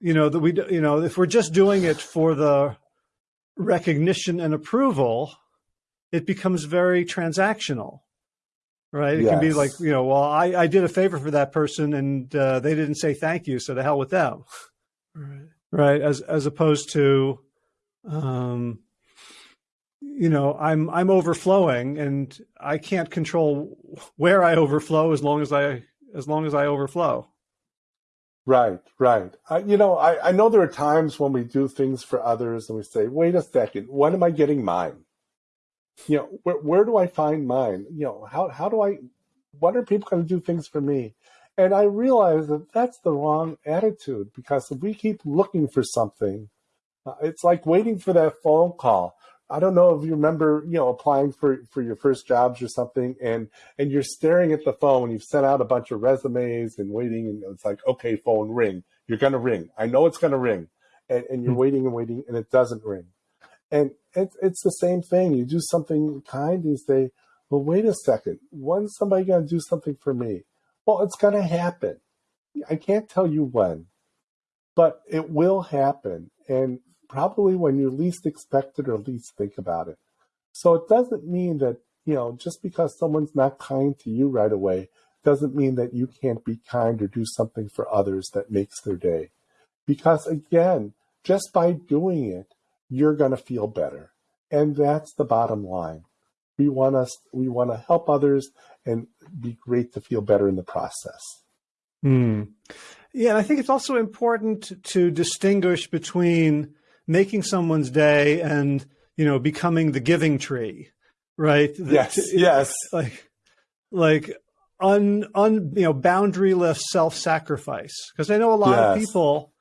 you know that we you know if we're just doing it for the recognition and approval, it becomes very transactional right? It yes. can be like, you know, well, I, I did a favor for that person and uh, they didn't say thank you, so to hell with them. Right. Right. As as opposed to, um, you know, I'm I'm overflowing and I can't control where I overflow as long as I as long as I overflow. Right, right. I, you know, I, I know there are times when we do things for others and we say, wait a second, when am I getting mine? you know, where, where do I find mine? You know, how, how do I, what are people going to do things for me? And I realize that that's the wrong attitude because if we keep looking for something, uh, it's like waiting for that phone call. I don't know if you remember, you know, applying for, for your first jobs or something and, and you're staring at the phone, you've sent out a bunch of resumes and waiting and it's like, okay, phone ring. You're going to ring. I know it's going to ring. And, and you're hmm. waiting and waiting and it doesn't ring. And it's it's the same thing. You do something kind, and you say, well, wait a second. When's somebody going to do something for me? Well, it's going to happen. I can't tell you when, but it will happen. And probably when you least expect it or least think about it. So it doesn't mean that, you know, just because someone's not kind to you right away, doesn't mean that you can't be kind or do something for others that makes their day. Because again, just by doing it, you're going to feel better. And that's the bottom line. We want us we want to help others and be great to feel better in the process. Hmm. Yeah, and I think it's also important to distinguish between making someone's day and you know becoming the giving tree, right? Yes, yes. Like, like un, un you know boundaryless self-sacrifice. Because I know a lot yes. of people,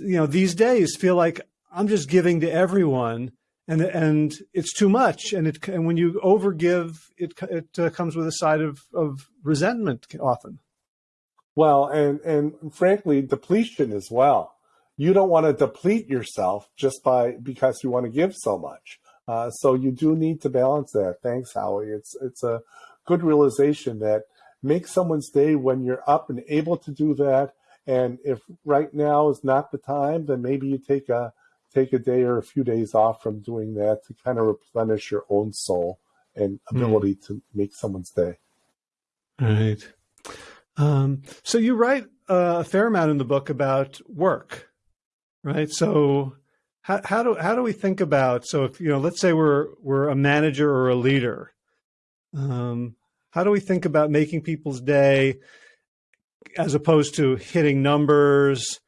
you know, these days feel like I'm just giving to everyone, and and it's too much. And it and when you overgive, it it uh, comes with a side of of resentment often. Well, and and frankly, depletion as well. You don't want to deplete yourself just by because you want to give so much. Uh, so you do need to balance that. Thanks, Howie. It's it's a good realization that make someone's day when you're up and able to do that. And if right now is not the time, then maybe you take a take a day or a few days off from doing that to kind of replenish your own soul and hmm. ability mm. to make someone's day. Right. Um, so you write a fair amount in the book about work, right? So how, how do how do we think about so if you know let's say we're we're a manager or a leader, um, how do we think about making people's day as opposed to hitting numbers,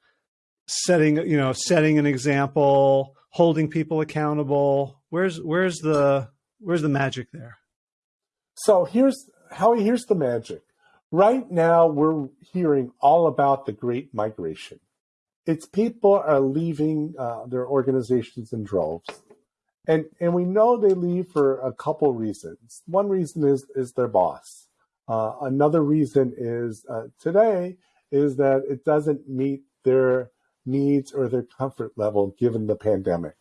setting you know setting an example, holding people accountable? Where's where's the where's the magic there? So here's how here's the magic. Right now, we're hearing all about the great migration. It's people are leaving uh, their organizations in droves. And, and we know they leave for a couple reasons. One reason is, is their boss. Uh, another reason is uh, today is that it doesn't meet their needs or their comfort level given the pandemic.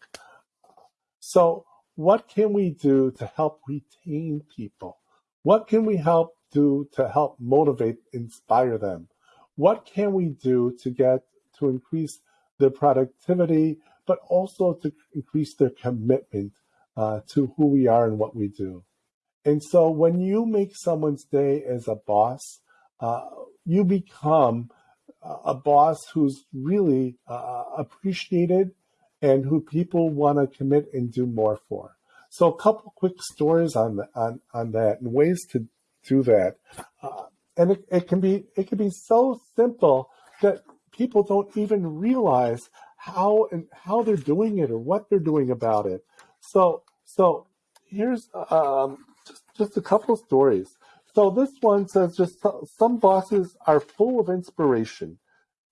So what can we do to help retain people? What can we help do to help motivate, inspire them? What can we do to get to increase their productivity, but also to increase their commitment uh, to who we are and what we do? And so when you make someone's day as a boss, uh, you become a boss who's really uh, appreciated and who people want to commit and do more for. So a couple quick stories on the, on on that and ways to do that. Uh, and it, it, can be it can be so simple that people don't even realize how and how they're doing it or what they're doing about it. So so here's um, just just a couple of stories. So this one says just some bosses are full of inspiration.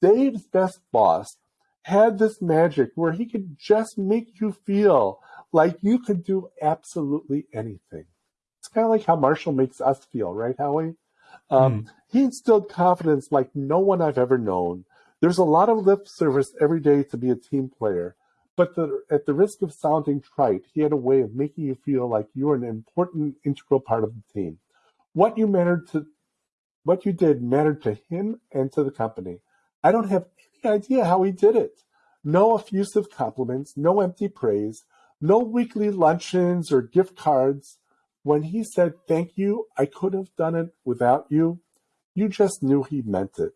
Dave's best boss had this magic where he could just make you feel like you could do absolutely anything. It's kind of like how Marshall makes us feel, right, Howie? Um, mm. He instilled confidence like no one I've ever known. There's a lot of lip service every day to be a team player, but the, at the risk of sounding trite, he had a way of making you feel like you're an important, integral part of the team. What you mattered to, what you did mattered to him and to the company. I don't have any idea how he did it. No effusive compliments, no empty praise, no weekly luncheons or gift cards. When he said thank you, I could have done it without you, you just knew he meant it.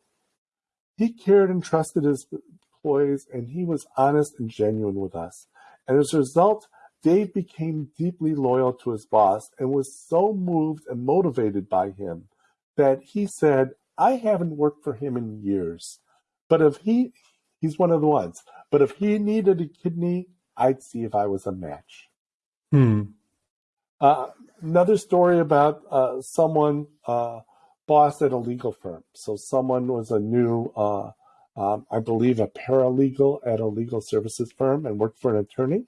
He cared and trusted his employees, and he was honest and genuine with us. And as a result, Dave became deeply loyal to his boss and was so moved and motivated by him that he said, I haven't worked for him in years. But if he, he's one of the ones, but if he needed a kidney, I'd see if I was a match. Hmm. Uh, another story about uh, someone uh, boss at a legal firm. So someone was a new, uh, um, I believe, a paralegal at a legal services firm and worked for an attorney.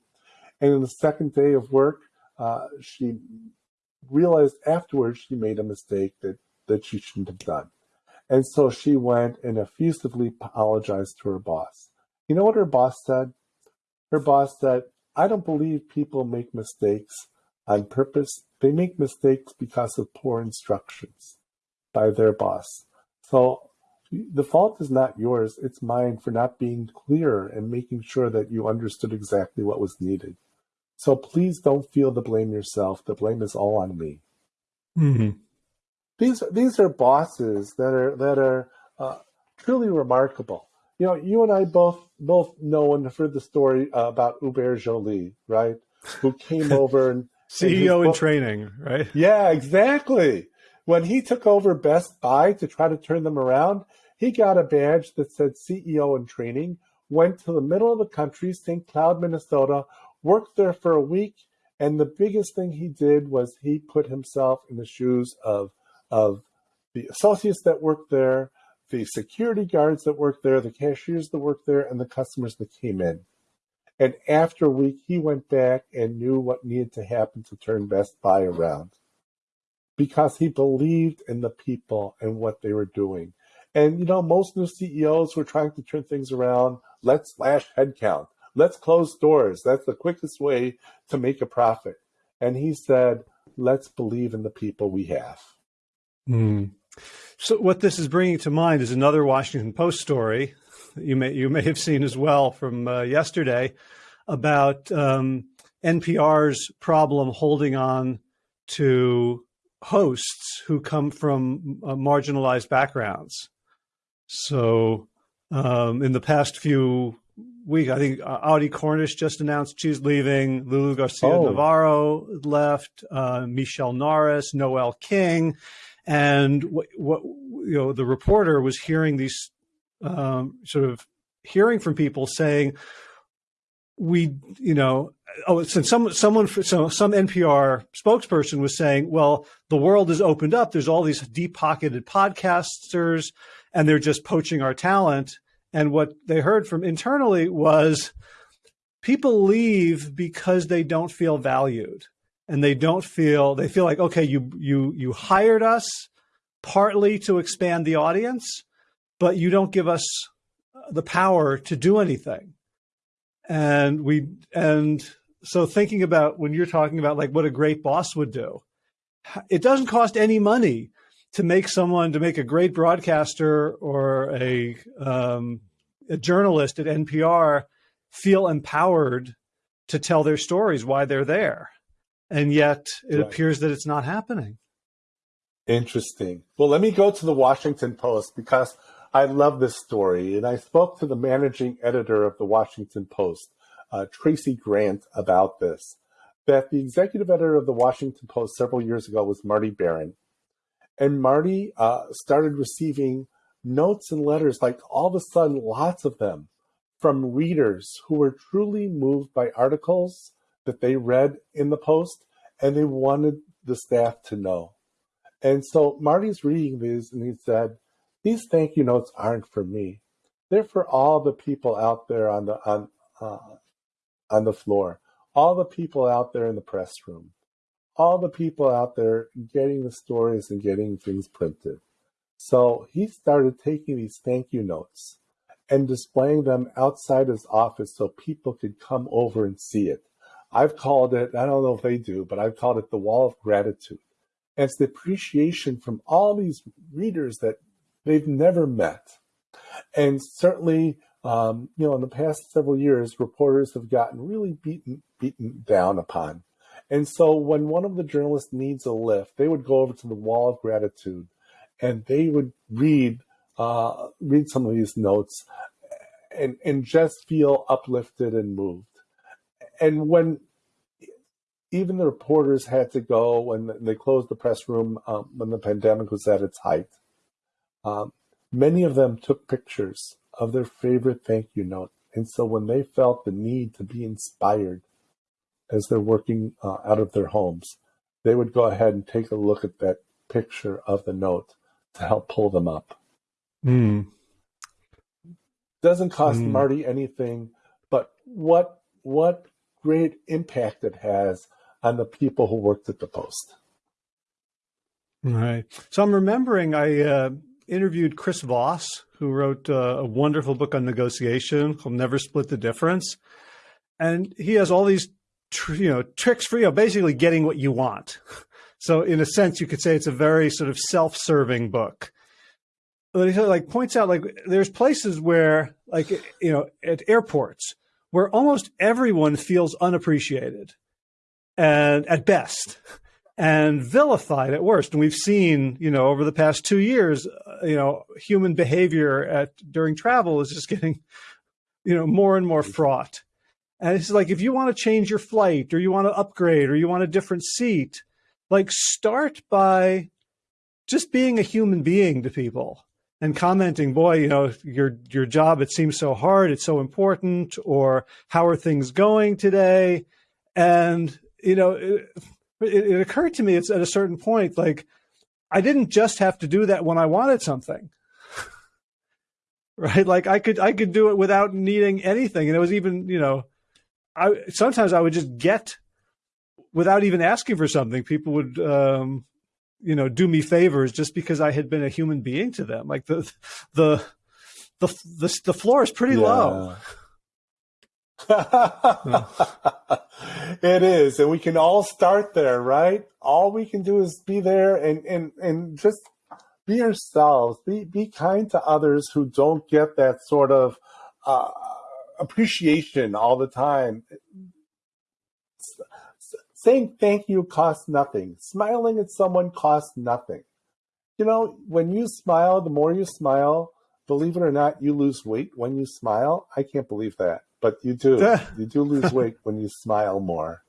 And in the second day of work, uh, she realized afterwards she made a mistake that that she shouldn't have done. And so she went and effusively apologized to her boss. You know what her boss said? Her boss said, I don't believe people make mistakes on purpose. They make mistakes because of poor instructions by their boss. So the fault is not yours, it's mine for not being clear and making sure that you understood exactly what was needed. So please don't feel the blame yourself. The blame is all on me. Mm-hmm. These these are bosses that are that are uh, truly remarkable. You know, you and I both both know and have heard the story uh, about Hubert Joly, right? who came over and CEO in training, right? Yeah, exactly. When he took over Best Buy to try to turn them around, he got a badge that said CEO in training, went to the middle of the country, St. Cloud, Minnesota, worked there for a week, and the biggest thing he did was he put himself in the shoes of of the associates that worked there, the security guards that worked there, the cashiers that worked there, and the customers that came in. And after a week, he went back and knew what needed to happen to turn Best Buy around because he believed in the people and what they were doing. And, you know, most new CEOs were trying to turn things around. Let's slash headcount. Let's close stores. That's the quickest way to make a profit. And he said, let's believe in the people we have. Mm. So what this is bringing to mind is another Washington Post story you may you may have seen as well from uh, yesterday about um, NPR's problem holding on to hosts who come from uh, marginalized backgrounds. So um, in the past few weeks, I think uh, Audie Cornish just announced she's leaving. Lulu Garcia oh. Navarro left. Uh, Michele Norris, Noel King, and what, what you know, the reporter was hearing these um, sort of hearing from people saying, we, you know, oh, since some someone, so some NPR spokesperson was saying, well, the world has opened up. There's all these deep pocketed podcasters, and they're just poaching our talent. And what they heard from internally was people leave because they don't feel valued and they don't feel they feel like okay you you you hired us partly to expand the audience but you don't give us the power to do anything. And we, and so thinking about when you're talking about like what a great boss would do, it doesn't cost any money to make someone, to make a great broadcaster or a, um, a journalist at NPR feel empowered to tell their stories, why they're there. And yet it right. appears that it's not happening. Interesting. Well, let me go to the Washington Post because I love this story, and I spoke to the managing editor of the Washington Post, uh, Tracy Grant, about this. That the executive editor of the Washington Post several years ago was Marty Baron, and Marty uh, started receiving notes and letters, like all of a sudden, lots of them, from readers who were truly moved by articles that they read in the Post, and they wanted the staff to know. And so Marty's reading these, and he said these thank you notes aren't for me. They're for all the people out there on the on uh, on the floor, all the people out there in the press room, all the people out there getting the stories and getting things printed. So he started taking these thank you notes and displaying them outside his office so people could come over and see it. I've called it, I don't know if they do, but I've called it the wall of gratitude. And it's the appreciation from all these readers that they've never met. And certainly, um, you know, in the past several years, reporters have gotten really beaten beaten down upon. And so when one of the journalists needs a lift, they would go over to the wall of gratitude and they would read uh, read some of these notes and, and just feel uplifted and moved. And when even the reporters had to go when they closed the press room um, when the pandemic was at its height, many of them took pictures of their favorite thank you note. And so when they felt the need to be inspired as they're working uh, out of their homes, they would go ahead and take a look at that picture of the note to help pull them up. Mm. Doesn't cost mm. Marty anything, but what what great impact it has on the people who worked at the post. Right. So I'm remembering I uh, interviewed Chris Voss, who wrote uh, a wonderful book on negotiation called Never Split the Difference. And he has all these, you know, tricks for, you know, basically getting what you want. So in a sense, you could say it's a very sort of self-serving book. But he like points out like there's places where like, you know, at airports where almost everyone feels unappreciated and at best and vilified at worst. And we've seen, you know, over the past two years, uh, you know, human behavior at during travel is just getting, you know, more and more fraught. And it's like if you want to change your flight or you want to upgrade or you want a different seat, like start by just being a human being to people and commenting, boy, you know, your your job it seems so hard, it's so important, or how are things going today? And you know, it, it, it occurred to me it's at a certain point like I didn't just have to do that when I wanted something. right? Like I could I could do it without needing anything. And it was even, you know, I sometimes I would just get without even asking for something. People would um, you know, do me favors just because I had been a human being to them. Like the the the the, the floor is pretty yeah. low. it is, and we can all start there, right? All we can do is be there and and and just be ourselves. Be be kind to others who don't get that sort of uh, appreciation all the time. Saying thank you costs nothing. Smiling at someone costs nothing. You know, when you smile, the more you smile, believe it or not, you lose weight when you smile. I can't believe that but you do. you do lose weight when you smile more.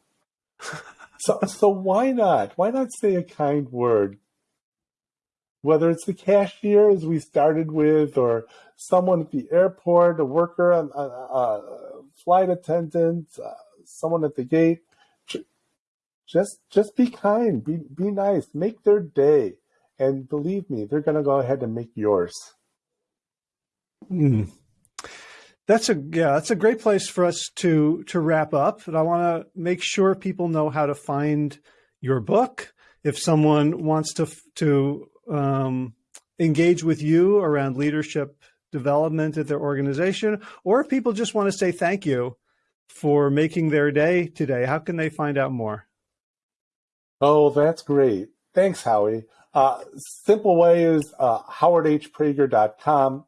So, so why not? Why not say a kind word? Whether it's the cashier, as we started with, or someone at the airport, a worker, a, a, a flight attendant, uh, someone at the gate, just just be kind, be be nice, make their day, and believe me, they're going to go ahead and make yours. Mm. That's a yeah, that's a great place for us to to wrap up. And I want to make sure people know how to find your book. If someone wants to to um, engage with you around leadership development at their organization, or if people just want to say thank you for making their day today, how can they find out more? Oh, that's great. Thanks, Howie. Uh, simple way is uh, howardhprager.com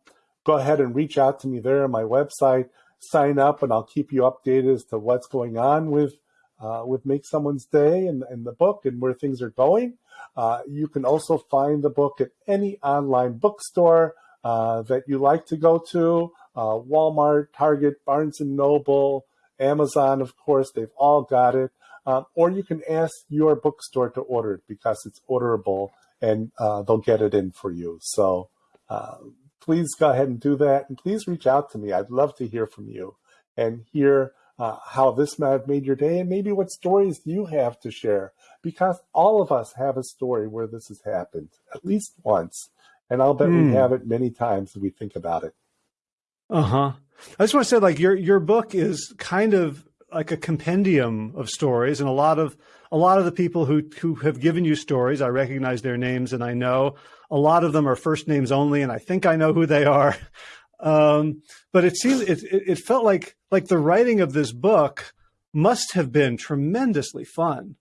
go ahead and reach out to me there on my website, sign up, and I'll keep you updated as to what's going on with uh, with Make Someone's Day and, and, the book and where things are going. Uh, you can also find the book at any online bookstore uh, that you like to go to. Uh, Walmart, Target, Barnes and Noble, Amazon, of course, they've all got it. Um, or you can ask your bookstore to order it because it's orderable and uh, they'll get it in for you. So uh, please go ahead and do that. And please reach out to me. I'd love to hear from you and hear uh, how this might have made your day and maybe what stories you have to share because all of us have a story where this has happened at least once. And I'll bet mm. we hmm. have it many times if we think about it. Uh huh. I just want to say, like your your book is kind of like a compendium of stories, and a lot of a lot of the people who who have given you stories, I recognize their names and I know a lot of them are first names only, and I think I know who they are. Um, but it seems it, it felt like like the writing of this book must have been tremendously fun.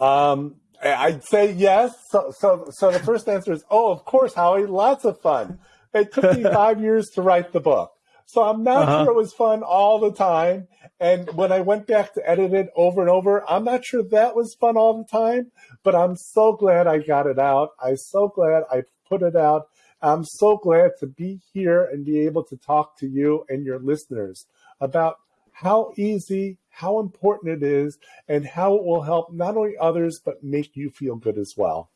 Um, I'd say yes. So, so, so the first answer is, oh, of course, Howie, lots of fun. It took me five years to write the book. So I'm not uh-huh. sure it was fun all the time. And when I went back to edit it over and over, I'm not sure that was fun all the time, but I'm so glad I got it out. I'm so glad I put it out. I'm so glad to be here and be able to talk to you and your listeners about how easy, how important it is, and how it will help not only others, but make you feel good as well.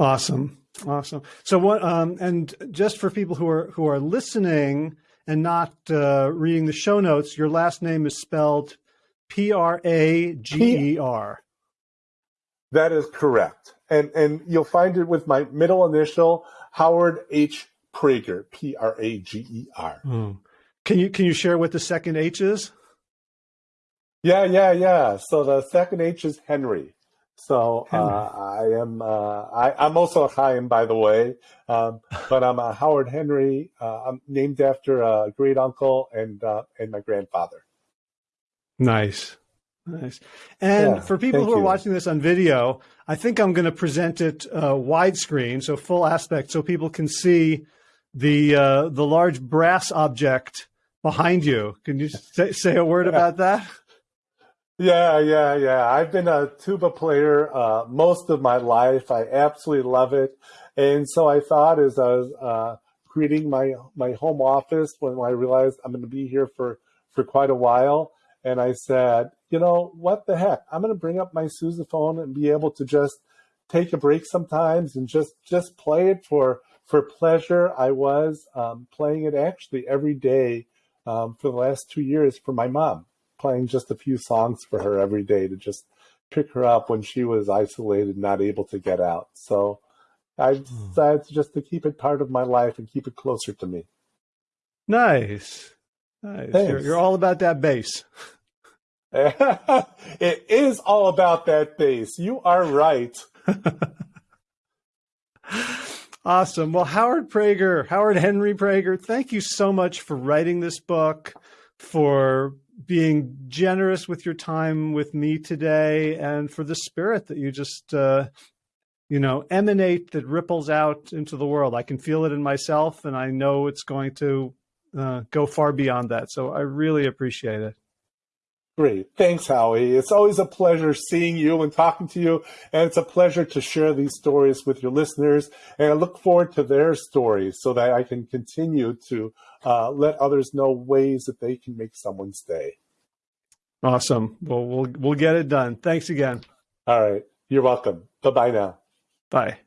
Awesome. Awesome. So what? Um, and just for people who are who are listening and not uh, reading the show notes, your last name is spelled P R A G E R. That is correct, and and you'll find it with my middle initial Howard H Prager, P R A G E R. Mm. Can you can you share what the second H is? Yeah, yeah, yeah. So the second H is Henry. So uh, I am. Uh, I, am also a Chaim, by the way, um, but I'm a Howard Henry. Uh, I'm named after a great uncle and uh, and my grandfather. Nice, nice. And yeah, for people who are you. watching this on video, I think I'm going to present it uh, widescreen, so full aspect, so people can see the uh, the large brass object behind you. Can you say, say a word about that? Yeah, yeah, yeah. I've been a tuba player uh, most of my life. I absolutely love it. And so I thought as I was uh, my my home office when I realized I'm going to be here for for quite a while, and I said, you know, what the heck? I'm going to bring up my sousaphone and be able to just take a break sometimes and just just play it for for pleasure. I was um, playing it actually every day um, for the last two years for my mom, playing just a few songs for her every day to just pick her up when she was isolated, not able to get out. So I hmm. decided just to keep it part of my life and keep it closer to me. Nice. Nice. You're, you're, all about that bass. it is all about that bass. You are right. awesome. Well, Howard Prager, Howard Henry Prager, thank you so much for writing this book, for being generous with your time with me today, and for the spirit that you just, uh, you know, emanate that ripples out into the world. I can feel it in myself, and I know it's going to uh, go far beyond that. So I really appreciate it. Great. Thanks, Howie. It's always a pleasure seeing you and talking to you. And it's a pleasure to share these stories with your listeners. And I look forward to their stories so that I can continue to uh, let others know ways that they can make someone stay. Awesome. Well, we'll, we'll get it done. Thanks again. All right. You're welcome. Bye bye now. Bye.